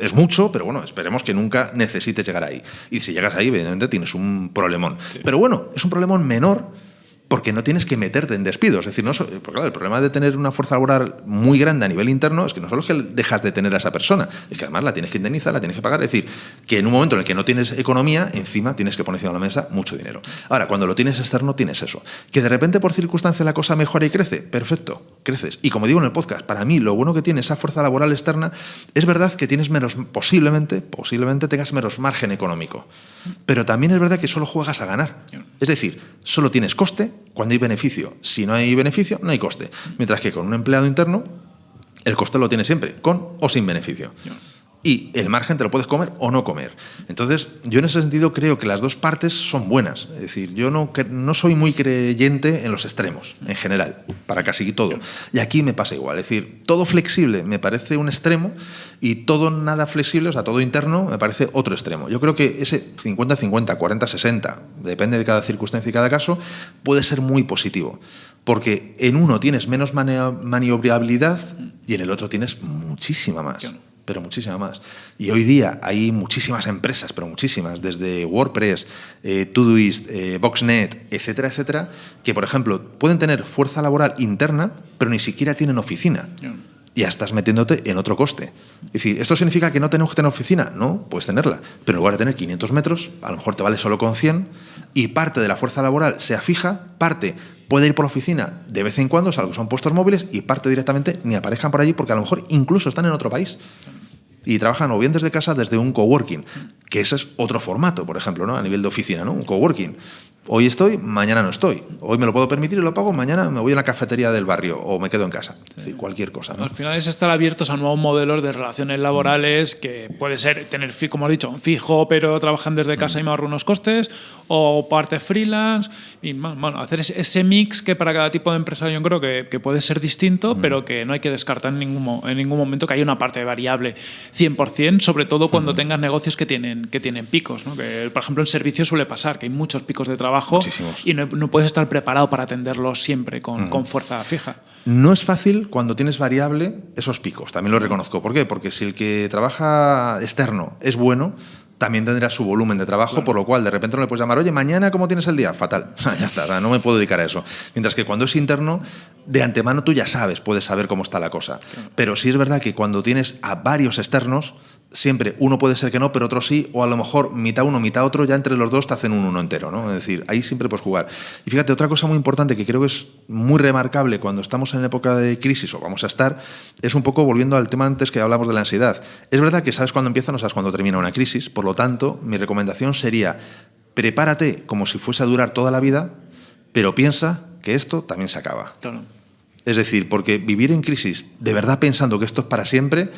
es mucho, pero bueno, esperemos que nunca necesites llegar ahí. Y si llegas ahí, evidentemente tienes un problemón. Pero bueno, es un problemón menor porque no tienes que meterte en despidos. Es decir, no, porque claro, el problema de tener una fuerza laboral muy grande a nivel interno es que no solo es que dejas de tener a esa persona, es que además la tienes que indemnizar, la tienes que pagar. Es decir, que en un momento en el que no tienes economía, encima tienes que poner encima de la mesa mucho dinero. Ahora, cuando lo tienes externo, tienes eso. Que de repente por circunstancia la cosa mejora y crece, perfecto, creces. Y como digo en el podcast, para mí lo bueno que tiene esa fuerza laboral externa es verdad que tienes menos, posiblemente, posiblemente tengas menos margen económico. Pero también es verdad que solo juegas a ganar. Es decir, solo tienes coste cuando hay beneficio. Si no hay beneficio, no hay coste. Mientras que con un empleado interno, el coste lo tiene siempre, con o sin beneficio y el margen te lo puedes comer o no comer. Entonces, yo en ese sentido creo que las dos partes son buenas. Es decir, yo no, no soy muy creyente en los extremos, en general, para casi todo. Y aquí me pasa igual. Es decir, todo flexible me parece un extremo y todo nada flexible, o sea, todo interno, me parece otro extremo. Yo creo que ese 50-50, 40-60, depende de cada circunstancia y cada caso, puede ser muy positivo. Porque en uno tienes menos maniobrabilidad y en el otro tienes muchísima más pero muchísima más. Y hoy día hay muchísimas empresas, pero muchísimas, desde WordPress, eh, Todoist, eh, Boxnet, etcétera, etcétera, que, por ejemplo, pueden tener fuerza laboral interna, pero ni siquiera tienen oficina. Ya estás metiéndote en otro coste. Es decir, ¿esto significa que no tenemos que tener oficina? No, puedes tenerla. Pero en lugar de tener 500 metros, a lo mejor te vale solo con 100 y parte de la fuerza laboral sea fija, parte puede ir por oficina de vez en cuando, salvo que son puestos móviles, y parte directamente ni aparejan por allí porque a lo mejor incluso están en otro país y trabajan o bien desde casa desde un coworking, que ese es otro formato, por ejemplo, ¿no? a nivel de oficina, ¿no? un coworking. Hoy estoy, mañana no estoy. Hoy me lo puedo permitir y lo pago, mañana me voy a la cafetería del barrio o me quedo en casa. Es decir, cualquier cosa. Al final es estar abiertos a nuevos modelos de relaciones laborales que puede ser tener, como has dicho, un fijo, pero trabajan desde casa y me ahorro unos costes, o parte freelance. Y bueno, hacer ese mix que para cada tipo de empresa yo creo que, que puede ser distinto, pero que no hay que descartar en ningún, en ningún momento que haya una parte variable 100%, sobre todo cuando tengas negocios que tienen, que tienen picos. ¿no? Que, por ejemplo, en servicios suele pasar que hay muchos picos de trabajo y no, puedes estar preparado para atenderlos siempre con, con, fuerza fija. No es fácil cuando tienes variable esos picos, también lo reconozco. ¿Por qué? Porque si el que trabaja externo es bueno, también tendrá su volumen de trabajo, por lo cual de repente no le puedes llamar, oye, mañana, ¿cómo tienes el día? Fatal. ya está, no me puedo dedicar a eso. Mientras que cuando es interno, de antemano tú ya sabes, puedes saber cómo está la cosa. Pero sí es verdad que cuando tienes a varios externos, siempre uno puede ser que no, pero otro sí, o a lo mejor mitad uno, mitad otro, ya entre los dos te hacen un uno entero, ¿no? Es decir, ahí siempre puedes jugar. Y fíjate, otra cosa muy importante que creo que es muy remarcable cuando estamos en época de crisis o vamos a estar, es un poco volviendo al tema antes que hablamos de la ansiedad. Es verdad que sabes cuándo empieza, no sabes cuándo termina una crisis, por lo tanto, mi recomendación sería, prepárate como si fuese a durar toda la vida, pero piensa que esto también se acaba. Es decir, porque vivir en crisis de verdad pensando que esto es para siempre,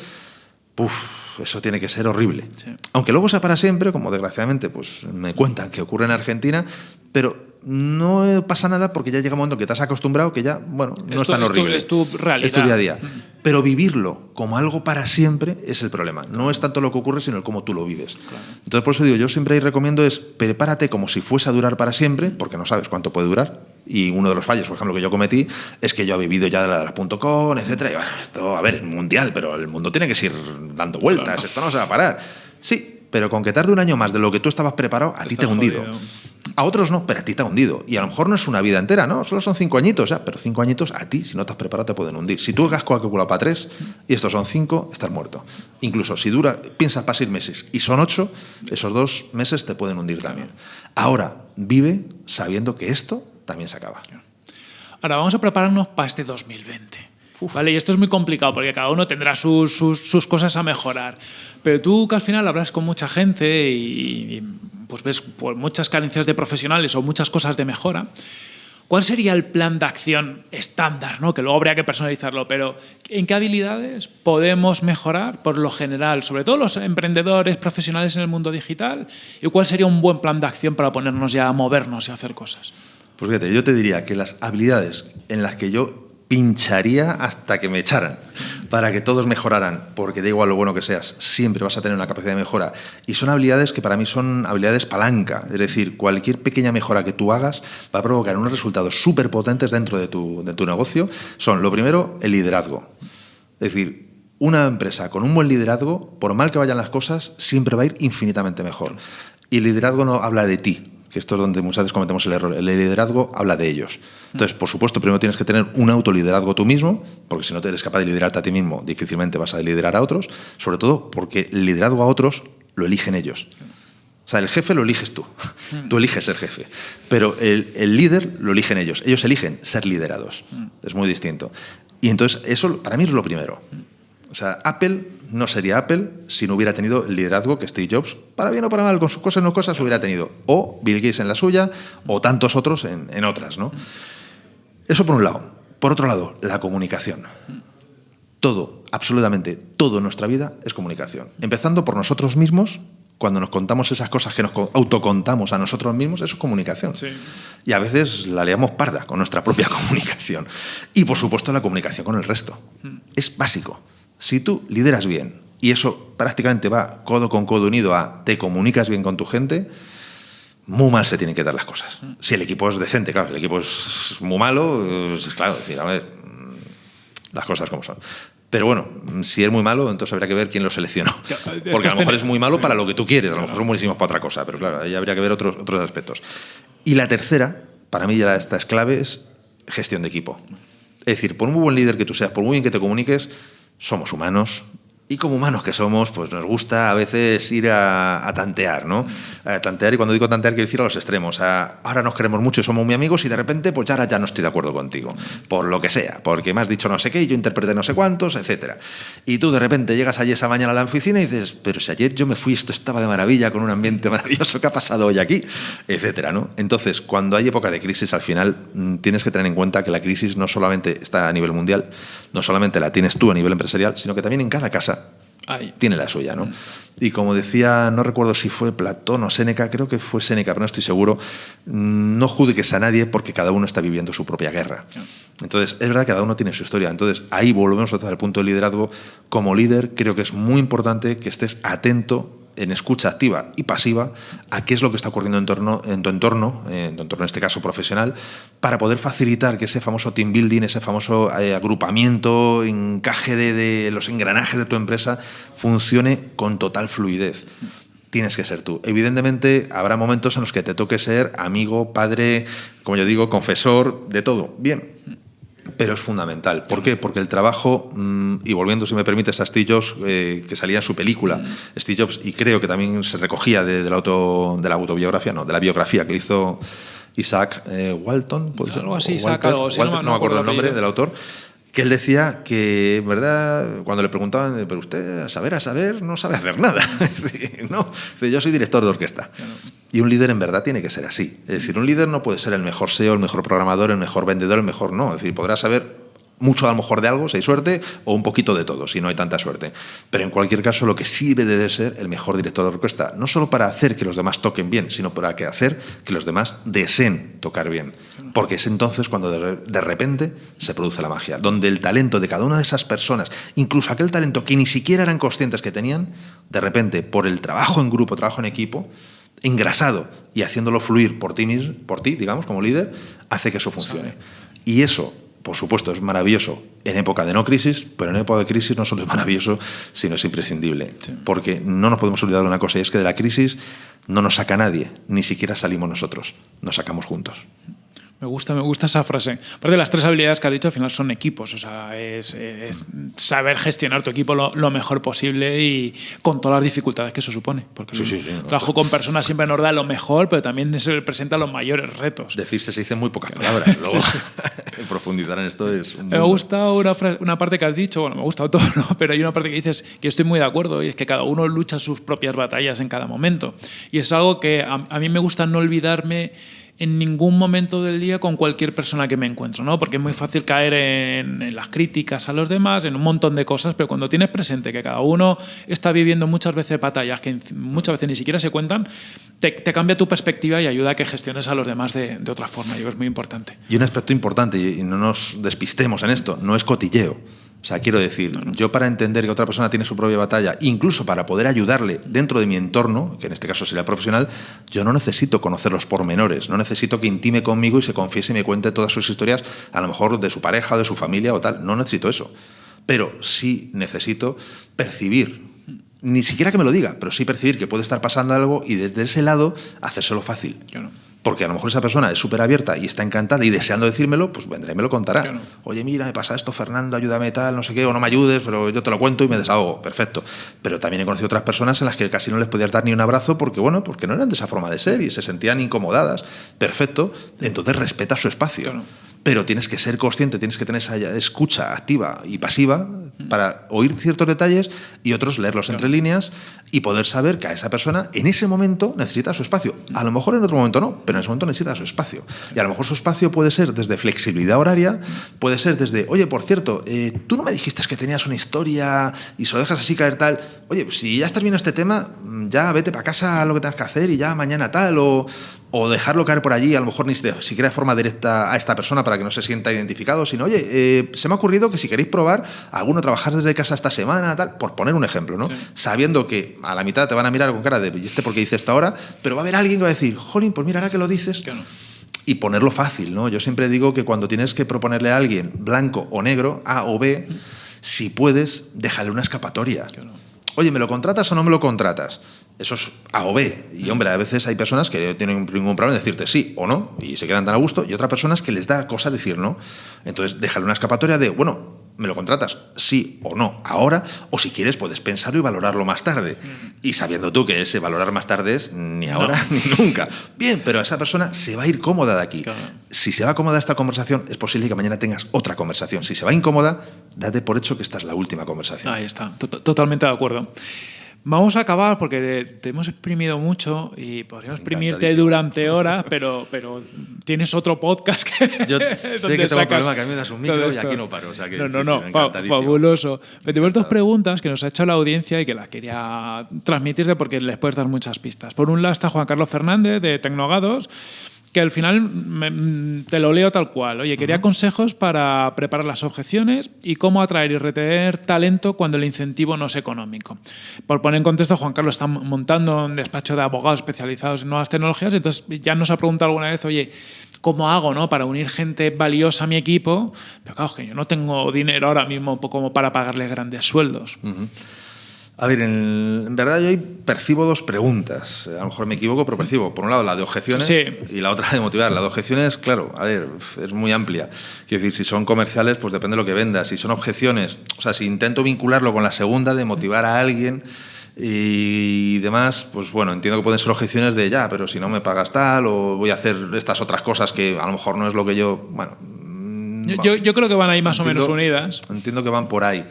Uf, eso tiene que ser horrible. Aunque luego sea para siempre, como desgraciadamente pues me cuentan que ocurre en Argentina, pero no pasa nada porque ya llega un momento que te has acostumbrado que ya, bueno, no es tan horrible. Es tu, realidad. Es tu día a día. Pero vivirlo como algo para siempre es el problema. No es tanto lo que ocurre, sino el cómo tú lo vives. Entonces, por eso digo, yo siempre ahí recomiendo es prepárate como si fuese a durar para siempre, porque no sabes cuánto puede durar. Y uno de los fallos, por ejemplo, que yo cometí es que yo he vivido ya de la, .com, etcétera. Y bueno, esto, a ver, mundial, pero el mundo tiene que seguir dando vueltas, esto no se va a parar. Sí, pero con que tarde un año más de lo que tú estabas preparado, a ti te ha hundido. A otros no, pero a ti te ha hundido. Y a lo mejor no es una vida entera, ¿no? Solo son cinco añitos, ya, pero cinco añitos a ti, si no te has preparado, te pueden hundir. Si tú has calculado para tres y estos son cinco, estás muerto. Incluso si dura, piensas para seis meses y son ocho, esos dos meses te pueden hundir también. Ahora, vive sabiendo que esto también se acaba. Ahora vamos a prepararnos para este 2020. ¿Vale? Y esto es muy complicado porque cada uno tendrá sus, sus, cosas a mejorar. Pero tú que al final hablas con mucha gente y, pues ves pues, muchas carencias de profesionales o muchas cosas de mejora, ¿cuál sería el plan de acción estándar? ¿no? Que luego habría que personalizarlo, pero ¿en qué habilidades podemos mejorar por lo general, sobre todo los emprendedores profesionales en el mundo digital? ¿Y cuál sería un buen plan de acción para ponernos ya a movernos y hacer cosas? Pues fíjate, yo te diría que las habilidades en las que yo pincharía hasta que me echaran para que todos mejoraran, porque da igual lo bueno que seas, siempre vas a tener una capacidad de mejora. Y son habilidades que para mí son habilidades palanca, es decir, cualquier pequeña mejora que tú hagas va a provocar unos resultados súper potentes dentro de tu, de tu negocio. Son, lo primero, el liderazgo. Es decir, una empresa con un buen liderazgo, por mal que vayan las cosas, siempre va a ir infinitamente mejor. Y el liderazgo no habla de ti, que esto es donde muchas veces cometemos el error. El liderazgo habla de ellos. Entonces, por supuesto, primero tienes que tener un autoliderazgo tú mismo, porque si no te eres capaz de liderarte a ti mismo, difícilmente vas a liderar a otros, sobre todo porque el liderazgo a otros lo eligen ellos. O sea, el jefe lo eliges tú. Mm. Tú eliges ser jefe. Pero el, el, líder lo eligen ellos. Ellos eligen ser liderados. Mm. Es muy distinto. Y entonces, eso para mí es lo primero. O sea, Apple no sería Apple si no hubiera tenido el liderazgo que Steve Jobs, para bien o para mal, con sus cosas o no cosas, hubiera tenido. O Bill Gates en la suya, o tantos otros en, otras. ¿no? Eso por un lado. Por otro lado, la comunicación. Todo, absolutamente todo en nuestra vida es comunicación. Empezando por nosotros mismos, cuando nos contamos esas cosas que nos autocontamos a nosotros mismos, eso es comunicación. Y a veces la leamos parda con nuestra propia comunicación. Y por supuesto la comunicación con el resto. Mm. Es básico. Si tú lideras bien y eso prácticamente va codo con codo unido a te comunicas bien con tu gente, muy mal se tienen que dar las cosas. Si el equipo es decente, claro, si el equipo es muy malo, es claro, decir, a ver, las cosas como son. Pero bueno, si es muy malo, entonces habría que ver quién lo seleccionó. Porque a lo mejor es muy malo para lo que tú quieres, a lo mejor son buenísimos para otra cosa, pero claro, ahí habría que ver otros, otros aspectos. Y la tercera, para mí ya esta es clave, es gestión de equipo. Es decir, por muy buen líder que tú seas, por muy bien que te comuniques, somos humanos, y como humanos que somos, pues nos gusta a veces ir a, tantear, ¿no? A tantear, y cuando digo tantear quiero decir a los extremos. ahora nos queremos mucho y somos muy amigos y de repente, pues ahora ya no estoy de acuerdo contigo, por lo que sea, porque me has dicho no sé qué y yo interpreté no sé cuántos, etcétera. Y tú de repente llegas allí esa mañana a la oficina y dices, pero si ayer yo me fui, esto estaba de maravilla, con un ambiente maravilloso, ¿qué ha pasado hoy aquí? Etcétera, ¿no? Entonces, cuando hay época de crisis, al final mm, tienes que tener en cuenta que la crisis no solamente está a nivel mundial, no solamente la tienes tú a nivel empresarial, sino que también en cada casa tiene la suya, ¿no? Mm. Y como decía, no recuerdo si fue Platón o Séneca, creo que fue Séneca, pero no estoy seguro, mm, no juzgues a nadie porque cada uno está viviendo su propia guerra. Entonces, es verdad que cada uno tiene su historia. Entonces, ahí volvemos a el punto del liderazgo. Como líder, creo que es muy importante que estés atento en escucha activa y pasiva a qué es lo que está ocurriendo en, torno, en tu entorno, en tu entorno en este caso profesional, para poder facilitar que ese famoso team building, ese famoso eh, agrupamiento, encaje de, de los engranajes de tu empresa funcione con total fluidez tienes que ser tú. Evidentemente habrá momentos en los que te toque ser amigo, padre, como yo digo, confesor, de todo. Bien, pero es fundamental. ¿Por qué? Porque el trabajo, mm, y volviendo, si me permites, a Steve Jobs, eh, que salía en su película. Steve Jobs, y creo que también se recogía de, la, auto, de la autobiografía, no, de la biografía que hizo Isaac eh, Walton, ¿puede ser? Algo así, Isaac, algo, no, me acuerdo el nombre del autor que él decía que, ¿verdad? Cuando le preguntaban, pero usted a saber, a saber, no sabe hacer nada. no, yo soy director de orquesta. Y un líder en verdad tiene que ser así. Es decir, un líder no puede ser el mejor SEO, el mejor programador, el mejor vendedor, el mejor no. Es decir, podrá saber mucho a lo mejor de algo, si hay suerte, o un poquito de todo, si no hay tanta suerte. Pero en cualquier caso, lo que sí debe de ser el mejor director de orquesta, no solo para hacer que los demás toquen bien, sino para que hacer que los demás deseen tocar bien. Porque es entonces cuando de, repente se produce la magia, donde el talento de cada una de esas personas, incluso aquel talento que ni siquiera eran conscientes que tenían, de repente, por el trabajo en grupo, trabajo en equipo, engrasado y haciéndolo fluir por ti, por ti digamos, como líder, hace que eso funcione. Y eso por supuesto, es maravilloso en época de no crisis, pero en época de crisis no solo es maravilloso, sino es imprescindible. Porque no nos podemos olvidar de una cosa, y es que de la crisis no nos saca nadie, ni siquiera salimos nosotros, nos sacamos juntos. Me gusta, me gusta esa frase. Aparte, las tres habilidades que has dicho al final son equipos, o sea, es, saber gestionar tu equipo lo, mejor posible y con todas las dificultades que eso supone. Porque el trabajo con personas siempre nos da lo mejor, pero también se presenta los mayores retos. Decirse se dice muy pocas palabras. Luego, profundizar en esto es. me gusta una, una, parte que has dicho, bueno, me ha gustado todo, ¿no? pero hay una parte que dices que estoy muy de acuerdo y es que cada uno lucha sus propias batallas en cada momento. Y es algo que a mí me gusta no olvidarme en ningún momento del día con cualquier persona que me encuentro, ¿no? Porque es muy fácil caer en, las críticas a los demás, en un montón de cosas, pero cuando tienes presente que cada uno está viviendo muchas veces batallas que muchas veces ni siquiera se cuentan, te, cambia tu perspectiva y ayuda a que gestiones a los demás de, de otra forma. Yo es muy importante. Y un aspecto importante, y no nos despistemos en esto, no es cotilleo. O sea, quiero decir, yo para entender que otra persona tiene su propia batalla, incluso para poder ayudarle dentro de mi entorno, que en este caso sería profesional, yo no necesito conocer los pormenores, no necesito que intime conmigo y se confiese y me cuente todas sus historias, a lo mejor de su pareja, de su familia o tal. No necesito eso. Pero sí necesito percibir ni siquiera que me lo diga, pero sí percibir que puede estar pasando algo y desde ese lado hacérselo fácil. Claro porque a lo mejor esa persona es súper abierta y está encantada y deseando decírmelo, pues vendré y me lo contará. Oye, mira, me pasa esto, Fernando, ayúdame tal, no sé qué, o no me ayudes, pero yo te lo cuento y me desahogo. Perfecto. Pero también he conocido otras personas en las que casi no les podías dar ni un abrazo porque, bueno, porque no eran de esa forma de ser y se sentían incomodadas. Perfecto. Entonces respeta su espacio pero tienes que ser consciente, tienes que tener esa escucha activa y pasiva para oír ciertos detalles y otros leerlos entre líneas y poder saber que a esa persona en ese momento necesita su espacio. A lo mejor en otro momento no, pero en ese momento necesita su espacio. Y a lo mejor su espacio puede ser desde flexibilidad horaria, puede ser desde, oye, por cierto, eh, tú no me dijiste que tenías una historia y se lo dejas así caer tal. Oye, si ya estás viendo este tema, ya vete para casa a lo que tengas que hacer y ya mañana tal, o o dejarlo caer por allí, a lo mejor ni siquiera de forma directa a esta persona para que no se sienta identificado, sino, oye, eh, se me ha ocurrido que si queréis probar alguno trabajar desde casa esta semana, tal, por poner un ejemplo, ¿no? Sabiendo que a la mitad te van a mirar con cara de, ¿y este por qué dice esto ahora? Pero va a haber alguien que va a decir, jolín, pues mira, ahora que lo dices... Y ponerlo fácil, ¿no? Yo siempre digo que cuando tienes que proponerle a alguien blanco o negro, A o B, si puedes, déjale una escapatoria. Oye, ¿me lo contratas o no me lo contratas? Eso es A o B. Y hombre, a veces hay personas que no tienen ningún problema en decirte sí o no y se quedan tan a gusto, y otras personas que les da cosa decir no. Entonces, déjale una escapatoria de, bueno, ¿me lo contratas? Sí o no, ahora, o si quieres puedes pensarlo y valorarlo más tarde. Y sabiendo tú que ese valorar más tarde es ni ahora ni nunca. Bien, pero esa persona se va a ir cómoda de aquí. Si se va cómoda esta conversación, es posible que mañana tengas otra conversación. Si se va incómoda, date por hecho que esta es la última conversación. Ahí está, totalmente de acuerdo. Vamos a acabar porque te, hemos exprimido mucho y podríamos exprimirte durante horas, pero, pero tienes otro podcast que. Yo sé que tengo un problema, que a mí me das un micro y aquí no paro. O sea que no, no, no, fabuloso. tenemos dos preguntas que nos ha hecho la audiencia y que las quería transmitirte porque les puedes dar muchas pistas. Por un lado está Juan Carlos Fernández de Tecnogados que al final te lo leo tal cual. Oye, quería consejos para preparar las objeciones y cómo atraer y retener talento cuando el incentivo no es económico. Por poner en contexto, Juan Carlos está montando un despacho de abogados especializados en nuevas tecnologías, entonces ya nos ha preguntado alguna vez, oye, ¿cómo hago ¿no? para unir gente valiosa a mi equipo? Pero claro, que yo no tengo dinero ahora mismo como para pagarles grandes sueldos. A ver, en, verdad yo ahí percibo dos preguntas. A lo mejor me equivoco, pero percibo, por un lado, la de objeciones y la otra de motivar. La de objeciones, claro, a ver, es muy amplia. Quiero decir, si son comerciales, pues depende de lo que vendas. Si son objeciones, o sea, si intento vincularlo con la segunda de motivar a alguien y demás, pues bueno, entiendo que pueden ser objeciones de ya, pero si no me pagas tal o voy a hacer estas otras cosas que a lo mejor no es lo que yo, bueno... Yo, yo creo que van ahí más o menos unidas. Entiendo que van por ahí.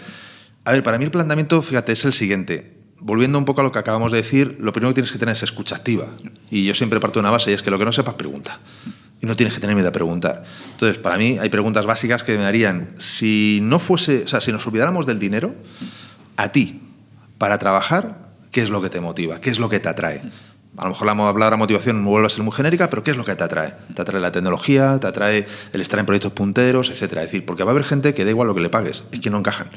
A ver, para mí el planteamiento, fíjate, es el siguiente. Volviendo un poco a lo que acabamos de decir, lo primero que tienes que tener es escucha activa. Y yo siempre parto de una base y es que lo que no sepas, pregunta. Y no tienes que tener miedo a preguntar. Entonces, para mí hay preguntas básicas que me harían, si no fuese, o sea, si nos olvidáramos del dinero, a ti, para trabajar, ¿qué es lo que te motiva? ¿Qué es lo que te atrae? A lo mejor la palabra motivación vuelve a ser muy genérica, pero ¿qué es lo que te atrae? Te atrae la tecnología, te atrae el estar en proyectos punteros, etcétera. Es decir, porque va a haber gente que da igual lo que le pagues, es que no encajan.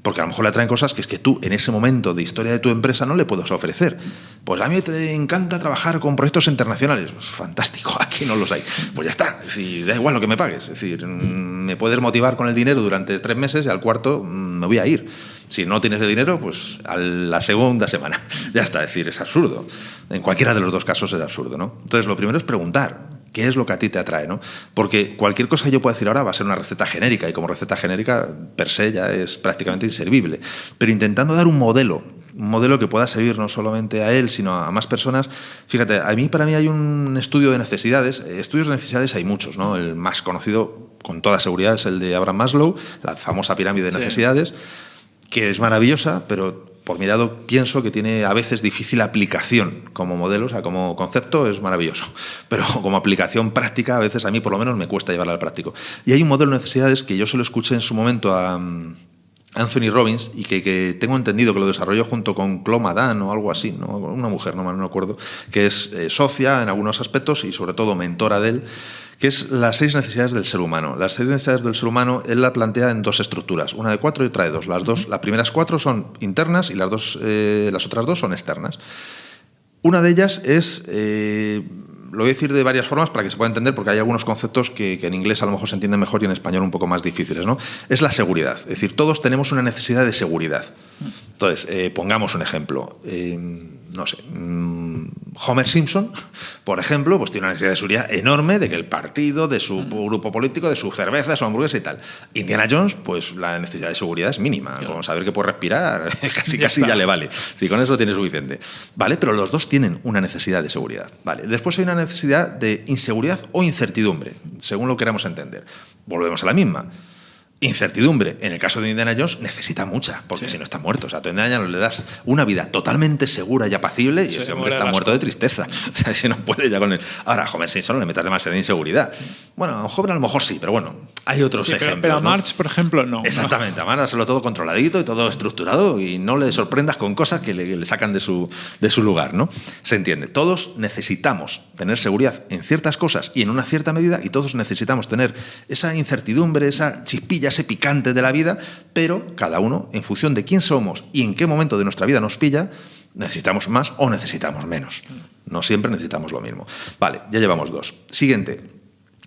Porque a lo mejor le atraen cosas que es que tú en ese momento de historia de tu empresa no le puedes ofrecer. Pues a mí te encanta trabajar con proyectos internacionales. Pues fantástico, aquí no los hay. Pues ya está, es decir, da igual lo que me pagues. Es decir, mm, me puedes motivar con el dinero durante tres meses y al cuarto mm, me voy a ir. Si no tienes el dinero, pues a la segunda semana. Ya está, es decir, es absurdo. En cualquiera de los dos casos es absurdo, ¿no? Entonces, lo primero es preguntar, ¿Qué es lo que a ti te atrae? ¿no? Porque cualquier cosa que yo pueda decir ahora va a ser una receta genérica y como receta genérica per se ya es prácticamente inservible. Pero intentando dar un modelo, un modelo que pueda servir no solamente a él, sino a más personas. Fíjate, a mí para mí hay un estudio de necesidades. Estudios de necesidades hay muchos, ¿no? El más conocido con toda seguridad es el de Abraham Maslow, la famosa pirámide de necesidades, que es maravillosa, pero por mi lado, pienso que tiene a veces difícil aplicación como modelo, o sea, como concepto es maravilloso, pero como aplicación práctica a veces a mí por lo menos me cuesta llevarla al práctico. Y hay un modelo de necesidades que yo se lo escuché en su momento a mm, Anthony Robbins y que, tengo entendido que lo desarrolló junto con Chloe Madan o algo así, ¿no? una mujer, no me acuerdo, que es eh, socia en algunos aspectos y sobre todo mentora de él que es las seis necesidades del ser humano. Las seis necesidades del ser humano él la plantea en dos estructuras, una de cuatro y otra de dos. Las, dos, las primeras cuatro son internas y las, dos, eh, las otras dos son externas. Una de ellas es, eh, lo voy a decir de varias formas para que se pueda entender, porque hay algunos conceptos que, en inglés a lo mejor se entienden mejor y en español un poco más difíciles. ¿no? Es la seguridad, es decir, todos tenemos una necesidad de seguridad. Entonces, eh, pongamos un ejemplo no sé, mm, Homer Simpson, por ejemplo, pues tiene una necesidad de seguridad enorme de que el partido, de su grupo político, de su cerveza, su hamburguesa y tal. Indiana Jones, pues la necesidad de seguridad es mínima. Como saber que puede respirar, casi casi ya le vale. Y con eso tiene suficiente. ¿Vale? Pero los dos tienen una necesidad de seguridad. ¿Vale? Después hay una necesidad de inseguridad o incertidumbre, según lo queramos entender. Volvemos a la misma incertidumbre. En el caso de Indiana Jones necesita mucha, porque si no está muerto. O sea, a Indiana Jones le das una vida totalmente segura y apacible y ese hombre está muerto de tristeza. O sea, si no puede ya con él. Ahora, a Homer Simpson le metas demasiada inseguridad. Bueno, a un joven a lo mejor sí, pero bueno, hay otros ejemplos. Pero, a March, por ejemplo, no. Exactamente, a March hacerlo todo controladito y todo estructurado y no le sorprendas con cosas que le, sacan de su, de su lugar, ¿no? Se entiende. Todos necesitamos tener seguridad en ciertas cosas y en una cierta medida y todos necesitamos tener esa incertidumbre, esa chispilla ese picante de la vida, pero cada uno, en función de quién somos y en qué momento de nuestra vida nos pilla, necesitamos más o necesitamos menos. No siempre necesitamos lo mismo. Vale, ya llevamos dos. Siguiente,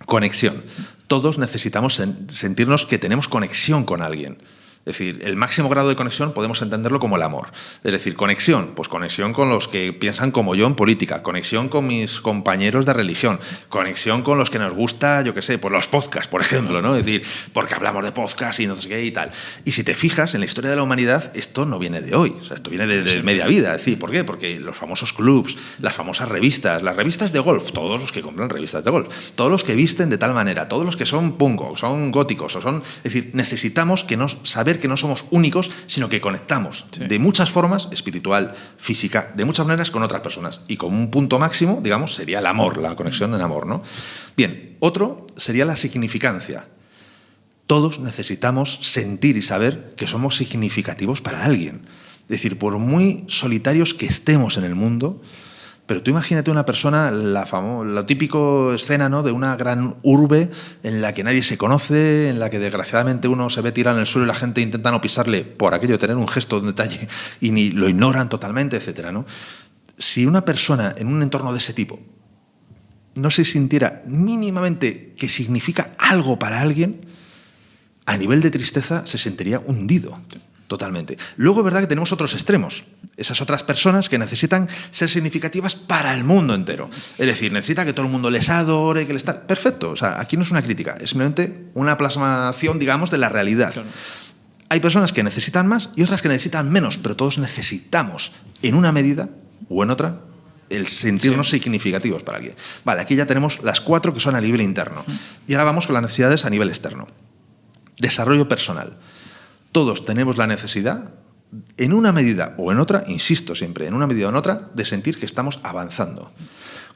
conexión. Todos necesitamos sentirnos que tenemos conexión con alguien. Es decir, el máximo grado de conexión podemos entenderlo como el amor. Es decir, conexión, pues conexión con los que piensan como yo en política, conexión con mis compañeros de religión, conexión con los que nos gusta, yo qué sé, pues los podcasts, por ejemplo, ¿no? Es decir, porque hablamos de podcasts y no sé qué y tal. Y si te fijas, en la historia de la humanidad, esto no viene de hoy, o sea, esto viene de, media vida. Es decir, ¿por qué? Porque los famosos clubs, las famosas revistas, las revistas de golf, todos los que compran revistas de golf, todos los que visten de tal manera, todos los que son pungo, son góticos, o son. Es decir, necesitamos que nos que no somos únicos, sino que conectamos de muchas formas, espiritual, física, de muchas maneras con otras personas. Y como un punto máximo, digamos, sería el amor, la conexión en amor. ¿no? Bien, otro sería la significancia. Todos necesitamos sentir y saber que somos significativos para alguien. Es decir, por muy solitarios que estemos en el mundo, pero tú imagínate una persona, la, la típico escena ¿no? de una gran urbe en la que nadie se conoce, en la que desgraciadamente uno se ve tirado en el suelo y la gente intenta no pisarle por aquello tener un gesto, un detalle, y ni lo ignoran totalmente, etc. ¿no? Si una persona en un entorno de ese tipo no se sintiera mínimamente que significa algo para alguien, a nivel de tristeza se sentiría hundido. Totalmente. Luego es verdad que tenemos otros extremos. Esas otras personas que necesitan ser significativas para el mundo entero. Es decir, necesita que todo el mundo les adore, que les está... Perfecto. O sea, aquí no es una crítica, es simplemente una plasmación, digamos, de la realidad. Hay personas que necesitan más y otras que necesitan menos, pero todos necesitamos, en una medida o en otra, el sentirnos significativos para alguien. Vale, aquí ya tenemos las cuatro que son a nivel interno. Y ahora vamos con las necesidades a nivel externo. Desarrollo personal todos tenemos la necesidad, en una medida o en otra, insisto siempre, en una medida o en otra, de sentir que estamos avanzando.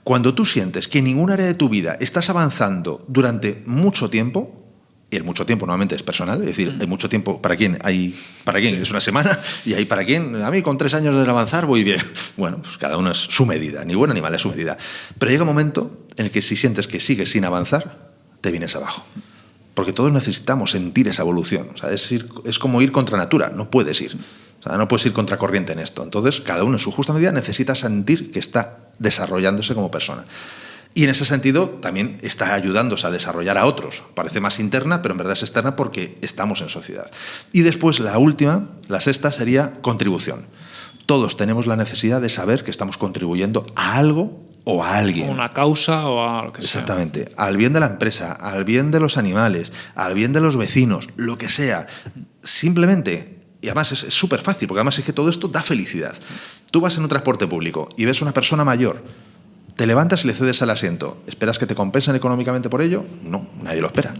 Cuando tú sientes que en ningún área de tu vida estás avanzando durante mucho tiempo, y el mucho tiempo normalmente es personal, es decir, hay mucho tiempo para quien hay para quien es una semana y hay para quien a mí con tres años de avanzar voy bien. Bueno, pues cada uno es su medida, ni bueno ni mal es su medida. Pero llega un momento en el que si sientes que sigues sin avanzar, te vienes abajo porque todos necesitamos sentir esa evolución. O sea, es, es como ir contra natura, no puedes ir. O sea, no puedes ir contra corriente en esto. Entonces, cada uno en su justa medida necesita sentir que está desarrollándose como persona. Y en ese sentido también está ayudándose a desarrollar a otros. Parece más interna, pero en verdad es externa porque estamos en sociedad. Y después la última, la sexta, sería contribución. Todos tenemos la necesidad de saber que estamos contribuyendo a algo o a alguien. Una causa o a lo que sea. Exactamente. Al bien de la empresa, al bien de los animales, al bien de los vecinos, lo que sea. Simplemente, y además es súper fácil, porque además es que todo esto da felicidad. Tú vas en un transporte público y ves a una persona mayor, te levantas y le cedes el asiento. ¿Esperas que te compensen económicamente por ello? No, nadie lo espera.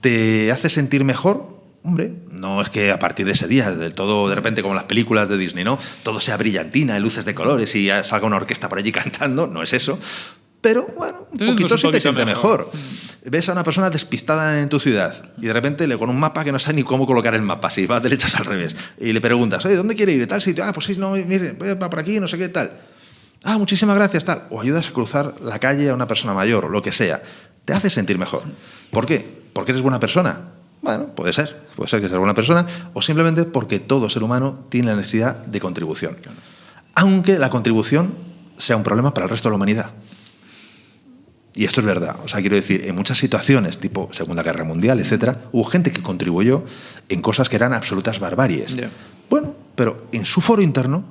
¿Te hace sentir mejor? Hombre, no es que a partir de ese día, del todo de repente como las películas de Disney, ¿no? Todo sea brillantina, luces de colores y salga una orquesta por allí cantando, no es eso. Pero bueno, un poquito sí te siente mejor. Ves a una persona despistada en tu ciudad y de repente le con un mapa que no sabe ni cómo colocar el mapa, si va derechas al revés, y le preguntas, oye, ¿dónde quiere ir? ¿Tal sitio? Ah, pues sí, no, mire, va por aquí, no sé qué tal. Ah, muchísimas gracias, tal. O ayudas a cruzar la calle a una persona mayor, o lo que sea. Te hace sentir mejor. ¿Por qué? Porque eres buena persona bueno, puede ser, puede ser que sea alguna persona, o simplemente porque todo ser humano tiene la necesidad de contribución. Aunque la contribución sea un problema para el resto de la humanidad. Y esto es verdad. O sea, quiero decir, en muchas situaciones, tipo Segunda Guerra Mundial, etcétera, hubo gente que contribuyó en cosas que eran absolutas barbaries. Bueno, pero en su foro interno,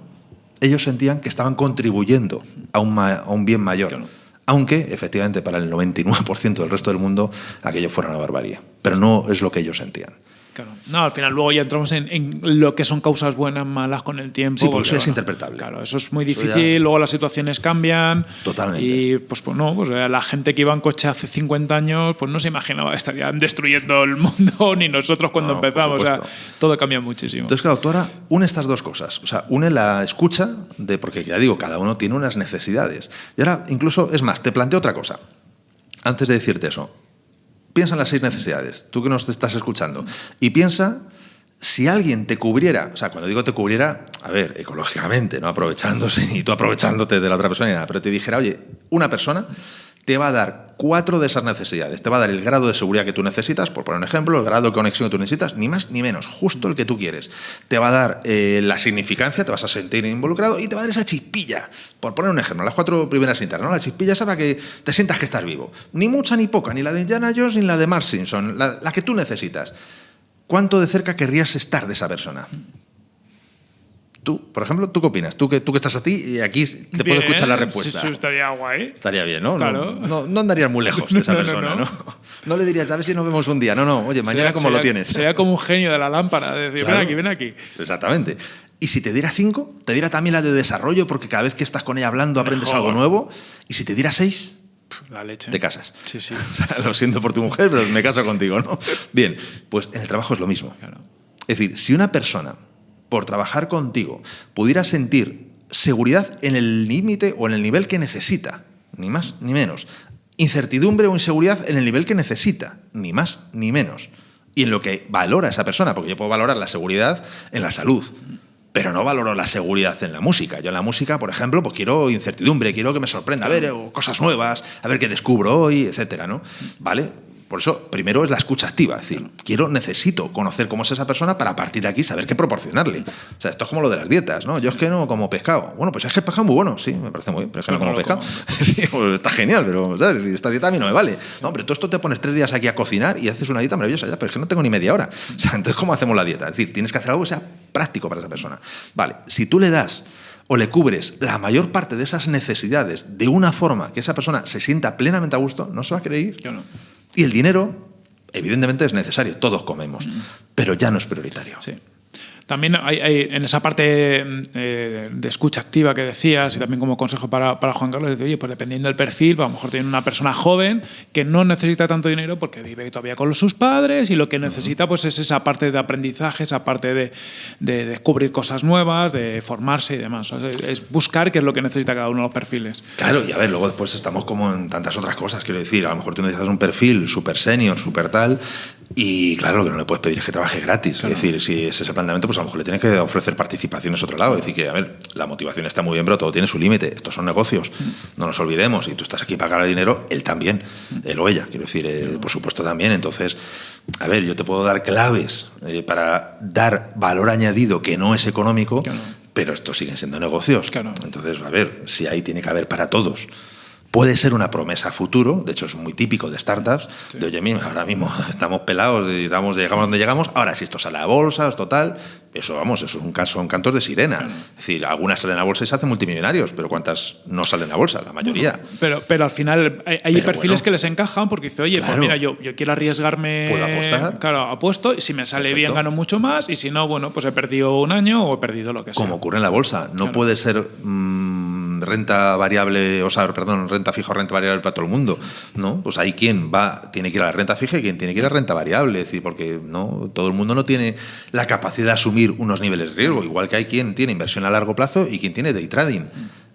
ellos sentían que estaban contribuyendo a un, a un bien mayor aunque efectivamente para el 99% del resto del mundo aquello fuera una barbarie. Pero no es lo que ellos sentían. Claro. No, al final luego ya entramos en, lo que son causas buenas, malas con el tiempo. Sí, porque eso es interpretable. Claro, eso es muy difícil, luego las situaciones cambian. Totalmente. Y pues, pues no, pues la gente que iba en coche hace 50 años, pues no se imaginaba que estarían destruyendo el mundo, ni nosotros cuando empezamos. O sea, todo cambia muchísimo. Entonces, claro, tú ahora une estas dos cosas. O sea, une la escucha, de, porque ya digo, cada uno tiene unas necesidades. Y ahora, incluso, es más, te planteo otra cosa. Antes de decirte eso, Piensa en las seis necesidades, tú que nos estás escuchando, y piensa si alguien te cubriera, o sea, cuando digo te cubriera, a ver, ecológicamente, no aprovechándose, ni tú aprovechándote de la otra persona, ni nada, pero te dijera, oye, una persona te va a dar cuatro de esas necesidades. Te va a dar el grado de seguridad que tú necesitas, por poner un ejemplo, el grado de conexión que tú necesitas, ni más ni menos, justo el que tú quieres. Te va a dar eh, la significancia, te vas a sentir involucrado y te va a dar esa chispilla, por poner un ejemplo, las cuatro primeras internas, ¿no? La chispilla para que te sientas que estás vivo. Ni mucha ni poca, ni la de Indiana Jones ni la de Mark Simpson, la que tú necesitas. ¿Cuánto de cerca querrías estar de esa persona? Tú, por ejemplo, ¿tú qué opinas? Tú que, tú que estás a ti y aquí te puedo escuchar la respuesta. Sí, sí, estaría guay. Estaría bien, ¿no? Claro. No, no, andarías muy lejos de esa persona, no, no, le dirías, a ver si nos vemos un día. No, no, oye, mañana como lo tienes. Sería como un genio de la lámpara, de decir, ven aquí, ven aquí. Exactamente. Y si te diera cinco, te diera también la de desarrollo, porque cada vez que estás con ella hablando aprendes algo nuevo. Y si te diera seis, la leche. Te casas. Sí, sí. lo siento por tu mujer, pero me caso contigo, ¿no? Bien, pues en el trabajo es lo mismo. Claro. Es decir, si una persona por trabajar contigo, pudiera sentir seguridad en el límite o en el nivel que necesita, ni más ni menos. Incertidumbre o inseguridad en el nivel que necesita, ni más ni menos. Y en lo que valora esa persona, porque yo puedo valorar la seguridad en la salud, pero no valoro la seguridad en la música. Yo en la música, por ejemplo, pues quiero incertidumbre, quiero que me sorprenda, a ver, cosas nuevas, a ver qué descubro hoy, etcétera, ¿no? ¿Vale? Por eso, primero es la escucha activa, es decir, quiero, necesito conocer cómo es esa persona para partir de aquí saber qué proporcionarle. O sea, esto es como lo de las dietas, ¿no? Yo es que no como pescado. Bueno, pues es que el pescado muy bueno, sí, me parece muy bien, pero es que no como pescado. Pues está genial, pero ¿sabes? esta dieta a mí no me vale. No, pero tú esto te pones tres días aquí a cocinar y haces una dieta maravillosa, ya, pero es que no tengo ni media hora. O sea, entonces, ¿cómo hacemos la dieta? Es decir, tienes que hacer algo que sea práctico para esa persona. Vale, si tú le das o le cubres la mayor parte de esas necesidades de una forma que esa persona se sienta plenamente a gusto, no se va a creer. no. Y el dinero evidentemente es necesario, todos comemos, pero ya no es prioritario. Sí. También hay, en esa parte eh, de escucha activa que decías y también como consejo para, para Juan Carlos, dice, oye, pues dependiendo del perfil, pues a lo mejor tiene una persona joven que no necesita tanto dinero porque vive todavía con sus padres y lo que necesita pues es esa parte de aprendizaje, esa parte de, de descubrir cosas nuevas, de formarse y demás. es buscar qué es lo que necesita cada uno de los perfiles. Claro, y a ver, luego después estamos como en tantas otras cosas, quiero decir, a lo mejor tú necesitas un perfil súper senior, súper tal, y claro, lo que no le puedes pedir es que trabaje gratis. Es decir, si es ese planteamiento, pues a lo mejor le tienes que ofrecer participaciones a otro lado. Es decir, que, a ver, la motivación está muy bien, pero todo tiene su límite. Estos son negocios. Mm. No nos olvidemos. Y tú estás aquí para ganar dinero, él también. Mm. Él o ella, quiero decir, eh, por supuesto también. Entonces, a ver, yo te puedo dar claves eh, para dar valor añadido que no es económico, pero estos siguen siendo negocios. Entonces, a ver, si ahí tiene que haber para todos puede ser una promesa futuro, de hecho es muy típico de startups, de oye, mira, ahora mismo estamos pelados y llegamos donde llegamos, ahora si esto sale a bolsa, esto tal, eso vamos, eso es un caso, un cantor de sirena. Es decir, algunas salen a bolsa y se hacen multimillonarios, pero ¿cuántas no salen a bolsa? La mayoría. pero, pero al final hay, perfiles que les encajan porque dice, oye, pues mira, yo, yo quiero arriesgarme. Puedo apostar. Claro, apuesto, y si me sale bien gano mucho más, y si no, bueno, pues he perdido un año o he perdido lo que sea. Como ocurre en la bolsa, no puede ser. Mm, renta variable, o sea, perdón, renta fija o renta variable para todo el mundo, ¿no? Pues hay quien va, tiene que ir a la renta fija y quien tiene que ir a renta variable, es decir, porque no, todo el mundo no tiene la capacidad de asumir unos niveles de riesgo, igual que hay quien tiene inversión a largo plazo y quien tiene day trading.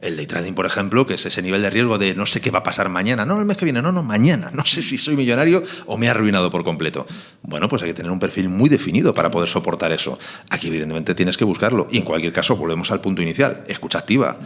El day trading, por ejemplo, que es ese nivel de riesgo de no sé qué va a pasar mañana, no el mes que viene, no, no, mañana, no sé si soy millonario o me he arruinado por completo. Bueno, pues hay que tener un perfil muy definido para poder soportar eso. Aquí, evidentemente, tienes que buscarlo. Y en cualquier caso, volvemos al punto inicial, escucha activa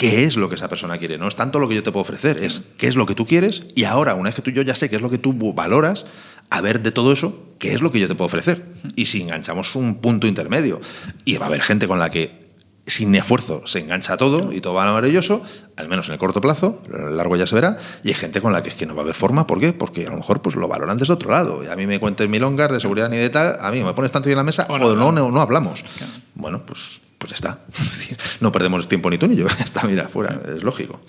qué es lo que esa persona quiere. No es tanto lo que yo te puedo ofrecer, es qué es lo que tú quieres y ahora, una vez que tú yo ya sé qué es lo que tú valoras, a ver de todo eso, qué es lo que yo te puedo ofrecer. Y si enganchamos un punto intermedio, y va a haber gente con la que sin esfuerzo se engancha todo y todo va maravilloso, al menos en el corto plazo, a largo ya se verá, y hay gente con la que es que no va a haber forma, ¿por qué? Porque a lo mejor pues lo valoran desde otro lado. Y a mí me cuentes milongas de seguridad ni de tal, a mí me pones tanto en la mesa o no, no, no, hablamos. Bueno, pues pues ya está. No perdemos tiempo ni tú ni yo. Está, mira, fuera, es lógico.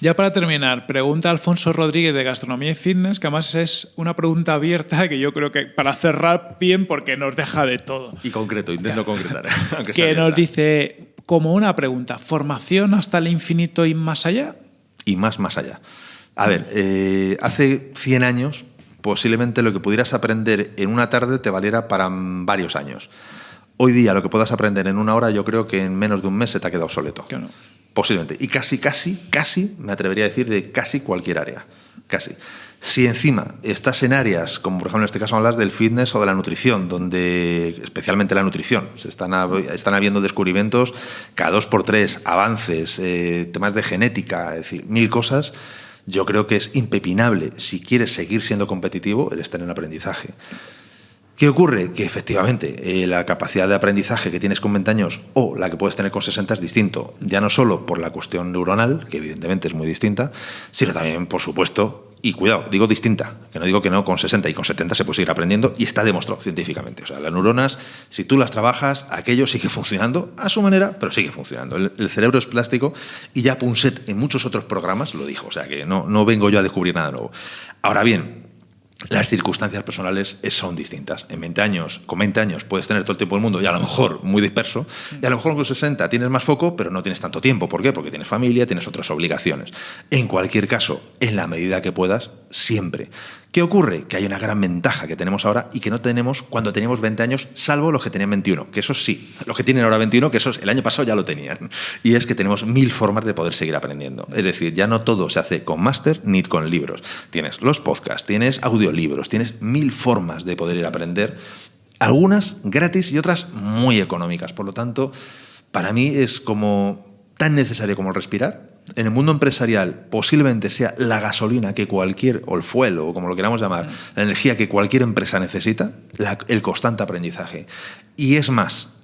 Ya para terminar, pregunta Alfonso Rodríguez de Gastronomía y Fitness, que además es una pregunta abierta que yo creo que para cerrar bien porque nos deja de todo. Y concreto, intento concretar. que nos dice, como una pregunta, ¿formación hasta el infinito y más allá? Y más, más allá. A ver, eh, hace 100 años posiblemente lo que pudieras aprender en una tarde te valiera para varios años. Hoy día lo que puedas aprender en una hora, yo creo que en menos de un mes se te ha quedado obsoleto. Posiblemente. Y casi, casi, casi, me atrevería a decir de casi cualquier área. Casi. Si encima estás en áreas, como por ejemplo en este caso hablas del fitness o de la nutrición, donde especialmente la nutrición, se están, están habiendo descubrimientos cada dos por tres, avances, eh, temas de genética, es decir, mil cosas, yo creo que es impepinable, si quieres seguir siendo competitivo, el estar en aprendizaje. ¿Qué ocurre? Que efectivamente eh, la capacidad de aprendizaje que tienes con 20 años o la que puedes tener con 60 es distinto, ya no solo por la cuestión neuronal, que evidentemente es muy distinta, sino también, por supuesto, y cuidado, digo distinta, que no digo que no con 60 y con 70 se puede seguir aprendiendo y está demostrado científicamente. O sea, las neuronas, si tú las trabajas, aquello sigue funcionando a su manera, pero sigue funcionando. El, cerebro es plástico y ya Punset en muchos otros programas lo dijo, o sea que no, no vengo yo a descubrir nada nuevo. Ahora bien, las circunstancias personales son distintas. En 20 años, con 20 años puedes tener todo el tiempo del mundo y a lo mejor muy disperso, y a lo mejor con 60 tienes más foco, pero no tienes tanto tiempo. ¿Por qué? Porque tienes familia, tienes otras obligaciones. En cualquier caso, en la medida que puedas, siempre. ¿Qué ocurre? Que hay una gran ventaja que tenemos ahora y que no tenemos cuando teníamos 20 años, salvo los que tenían 21, que esos sí, los que tienen ahora 21, que esos el año pasado ya lo tenían. Y es que tenemos mil formas de poder seguir aprendiendo. Es decir, ya no todo se hace con máster ni con libros. Tienes los podcasts, tienes audiolibros, tienes mil formas de poder ir a aprender, algunas gratis y otras muy económicas. Por lo tanto, para mí es como tan necesario como respirar en el mundo empresarial posiblemente sea la gasolina que cualquier, o el fuel, o como lo queramos llamar, la energía que cualquier empresa necesita, el constante aprendizaje. Y es más,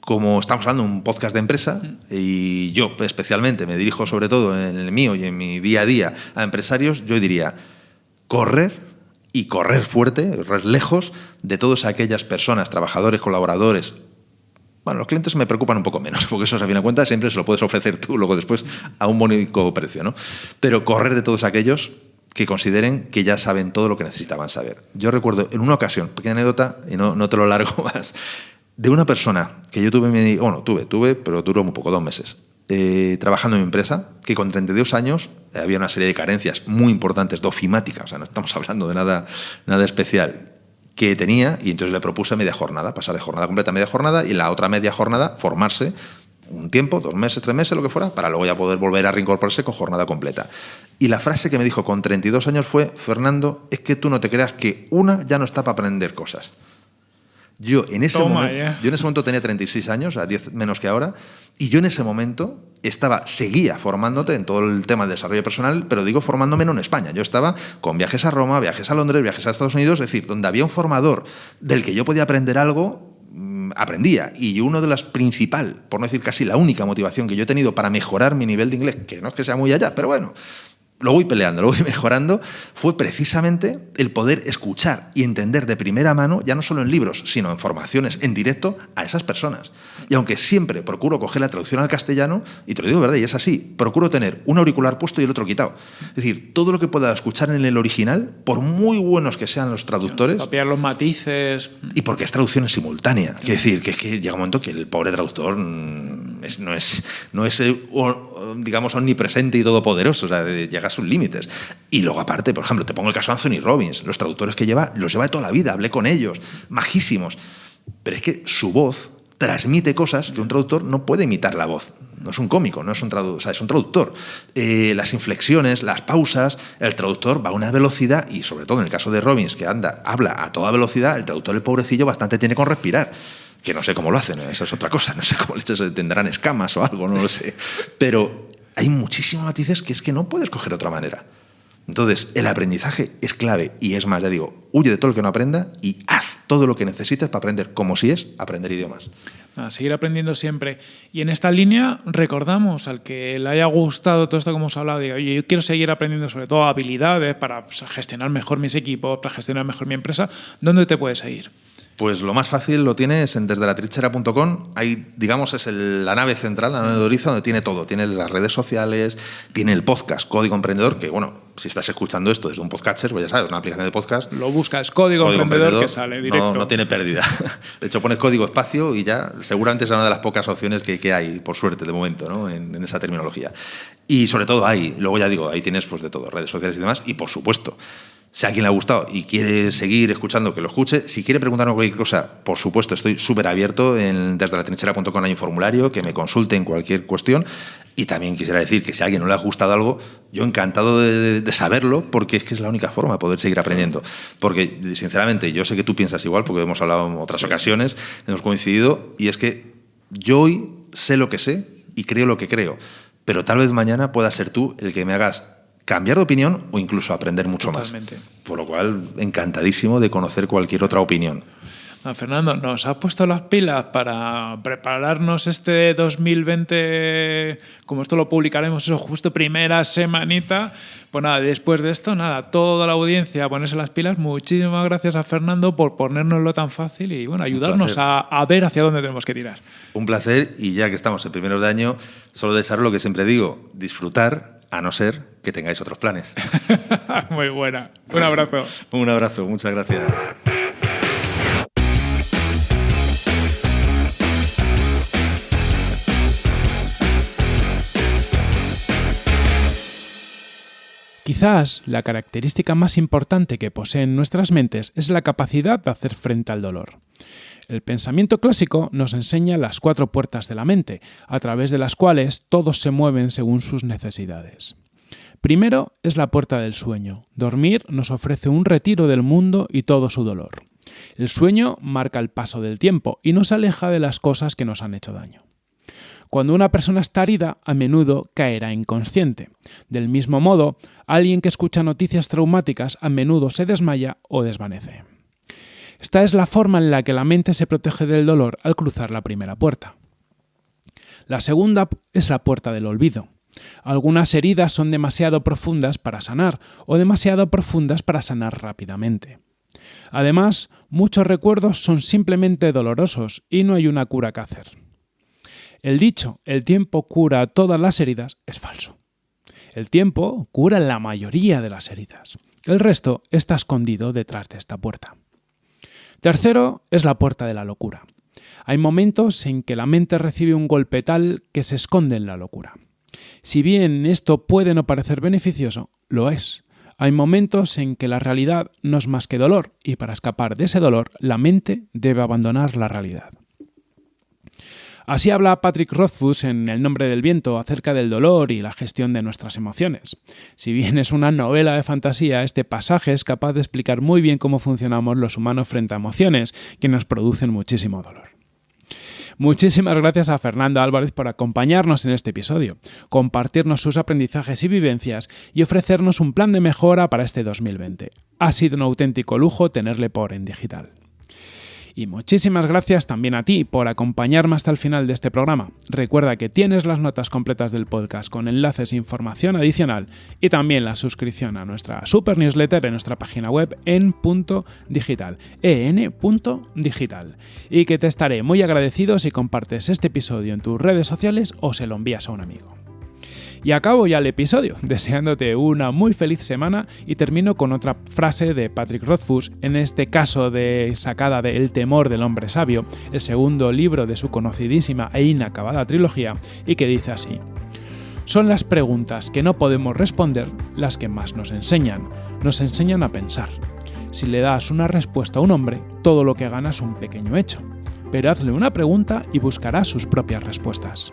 como estamos hablando de un podcast de empresa, y yo especialmente me dirijo sobre todo en el mío y en mi día a día a empresarios, yo diría, correr y correr fuerte, correr lejos de todas aquellas personas, trabajadores, colaboradores, bueno, los clientes me preocupan un poco menos, porque eso, a fin de cuentas, siempre se lo puedes ofrecer tú luego después a un bonito precio, ¿no? Pero correr de todos aquellos que consideren que ya saben todo lo que necesitaban saber. Yo recuerdo en una ocasión, pequeña anécdota, y no, no te lo largo más, de una persona que yo tuve, bueno, tuve, tuve, pero duró muy poco, dos meses, eh, trabajando en mi empresa, que con 32 años había una serie de carencias muy importantes, dofimáticas, o sea, no estamos hablando de nada, nada especial, que tenía y entonces le propuse media jornada, pasar de jornada completa a media jornada y la otra media jornada formarse un tiempo, dos meses, tres meses, lo que fuera, para luego ya poder volver a reincorporarse con jornada completa. Y la frase que me dijo con 32 años fue, Fernando, es que tú no te creas que una ya no está para aprender cosas. Yo en ese, momento, yo en ese momento tenía 36 años, a 10 menos que ahora, y yo en ese momento estaba, seguía formándote en todo el tema del desarrollo personal, pero digo formándome no en España. Yo estaba con viajes a Roma, viajes a Londres, viajes a Estados Unidos, es decir, donde había un formador del que yo podía aprender algo, mm, aprendía. Y uno de las principal, por no decir casi la única motivación que yo he tenido para mejorar mi nivel de inglés, que no es que sea muy allá, pero bueno, lo voy peleando, lo voy mejorando, fue precisamente el poder escuchar y entender de primera mano, ya no solo en libros, sino en formaciones, en directo, a esas personas. Y aunque siempre procuro coger la traducción al castellano, y te lo digo verdad, y es así, procuro tener un auricular puesto y el otro quitado. Es decir, todo lo que pueda escuchar en el original, por muy buenos que sean los traductores... Copiar los matices... Y porque es traducción simultánea. Quiere decir, que es que llega un momento que el pobre traductor mm, no es, no es eh, digamos, omnipresente y todopoderoso, o sea, llega sus límites. Y luego aparte, por ejemplo, te pongo el caso de Anthony Robbins, los traductores que lleva, los lleva de toda la vida, hablé con ellos, majísimos. Pero es que su voz transmite cosas que un traductor no puede imitar la voz. No es un cómico, no es un traductor, o sea, es un traductor. Eh, las inflexiones, las pausas, el traductor va a una velocidad y sobre todo en el caso de Robbins, que anda, habla a toda velocidad, el traductor, el pobrecillo, bastante tiene con respirar que no sé cómo lo hacen, esa es otra cosa, no sé cómo leches tendrán escamas o algo, no lo sé. Pero hay muchísimos matices que es que no puedes coger de otra manera. Entonces, el aprendizaje es clave y es más, ya digo, huye de todo lo que no aprenda y haz todo lo que necesites para aprender, como si es aprender idiomas. A seguir aprendiendo siempre. Y en esta línea recordamos al que le haya gustado todo esto como hemos hablado, oye, yo quiero seguir aprendiendo sobre todo habilidades para gestionar mejor mis equipos, para gestionar mejor mi empresa, ¿dónde te puedes seguir? Pues lo más fácil lo tienes en desde la trinchera.com. Ahí, digamos, es la nave central, la nave de Oriza, donde tiene todo. Tiene las redes sociales, tiene el podcast Código Emprendedor, que bueno, si estás escuchando esto desde un podcatcher, pues ya sabes, una aplicación de podcast. Lo buscas, Código, Emprendedor, que sale directo. No, tiene pérdida. De hecho, pones código espacio y ya seguramente es una de las pocas opciones que, hay, por suerte, de momento, ¿no? en, en esa terminología. Y sobre todo ahí, luego ya digo, ahí tienes pues de todo, redes sociales y demás, y por supuesto, si a alguien le ha gustado y quiere seguir escuchando, que lo escuche. Si quiere preguntarme cualquier cosa, por supuesto, estoy súper abierto. En, desde la trinchera.com hay un formulario que me consulte en cualquier cuestión. Y también quisiera decir que si a alguien no le ha gustado algo, yo encantado de, saberlo, porque es que es la única forma de poder seguir aprendiendo. Porque, sinceramente, yo sé que tú piensas igual, porque hemos hablado en otras ocasiones, hemos coincidido, y es que yo hoy sé lo que sé y creo lo que creo. Pero tal vez mañana pueda ser tú el que me hagas cambiar de opinión o incluso aprender mucho Totalmente. más. Por lo cual, encantadísimo de conocer cualquier otra opinión. Fernando, nos has puesto las pilas para prepararnos este 2020, como esto lo publicaremos eso justo primera semanita. Pues nada, después de esto, nada, toda la audiencia a ponerse las pilas. Muchísimas gracias a Fernando por ponérnoslo tan fácil y bueno, ayudarnos a, a, ver hacia dónde tenemos que tirar. Un placer y ya que estamos en primeros de año, solo desear lo que siempre digo, disfrutar a no ser que tengáis otros planes. Muy buena. Un abrazo. Un abrazo, muchas gracias. Quizás la característica más importante que poseen nuestras mentes es la capacidad de hacer frente al dolor. El pensamiento clásico nos enseña las cuatro puertas de la mente, a través de las cuales todos se mueven según sus necesidades. Primero es la puerta del sueño. Dormir nos ofrece un retiro del mundo y todo su dolor. El sueño marca el paso del tiempo y nos aleja de las cosas que nos han hecho daño. Cuando una persona está herida, a menudo caerá inconsciente. Del mismo modo, alguien que escucha noticias traumáticas a menudo se desmaya o desvanece. Esta es la forma en la que la mente se protege del dolor al cruzar la primera puerta. La segunda es la puerta del olvido. Algunas heridas son demasiado profundas para sanar o demasiado profundas para sanar rápidamente. Además, muchos recuerdos son simplemente dolorosos y no hay una cura que hacer. El dicho, el tiempo cura todas las heridas, es falso. El tiempo cura la mayoría de las heridas. El resto está escondido detrás de esta puerta. Tercero es la puerta de la locura. Hay momentos en que la mente recibe un golpe tal que se esconde en la locura. Si bien esto puede no parecer beneficioso, lo es. Hay momentos en que la realidad no es más que dolor y para escapar de ese dolor la mente debe abandonar la realidad. Así habla Patrick Rothfuss en El nombre del viento acerca del dolor y la gestión de nuestras emociones. Si bien es una novela de fantasía, este pasaje es capaz de explicar muy bien cómo funcionamos los humanos frente a emociones que nos producen muchísimo dolor. Muchísimas gracias a Fernando Álvarez por acompañarnos en este episodio, compartirnos sus aprendizajes y vivencias y ofrecernos un plan de mejora para este 2020. Ha sido un auténtico lujo tenerle por en digital. Y muchísimas gracias también a ti por acompañarme hasta el final de este programa. Recuerda que tienes las notas completas del podcast con enlaces e información adicional y también la suscripción a nuestra super newsletter en nuestra página web en punto digital, en.digital. Y que te estaré muy agradecido si compartes este episodio en tus redes sociales o se lo envías a un amigo. Y acabo ya el episodio, deseándote una muy feliz semana y termino con otra frase de Patrick Rothfuss, en este caso de sacada de El temor del hombre sabio, el segundo libro de su conocidísima e inacabada trilogía, y que dice así. Son las preguntas que no podemos responder las que más nos enseñan, nos enseñan a pensar. Si le das una respuesta a un hombre, todo lo que gana es un pequeño hecho. Pero hazle una pregunta y buscará sus propias respuestas.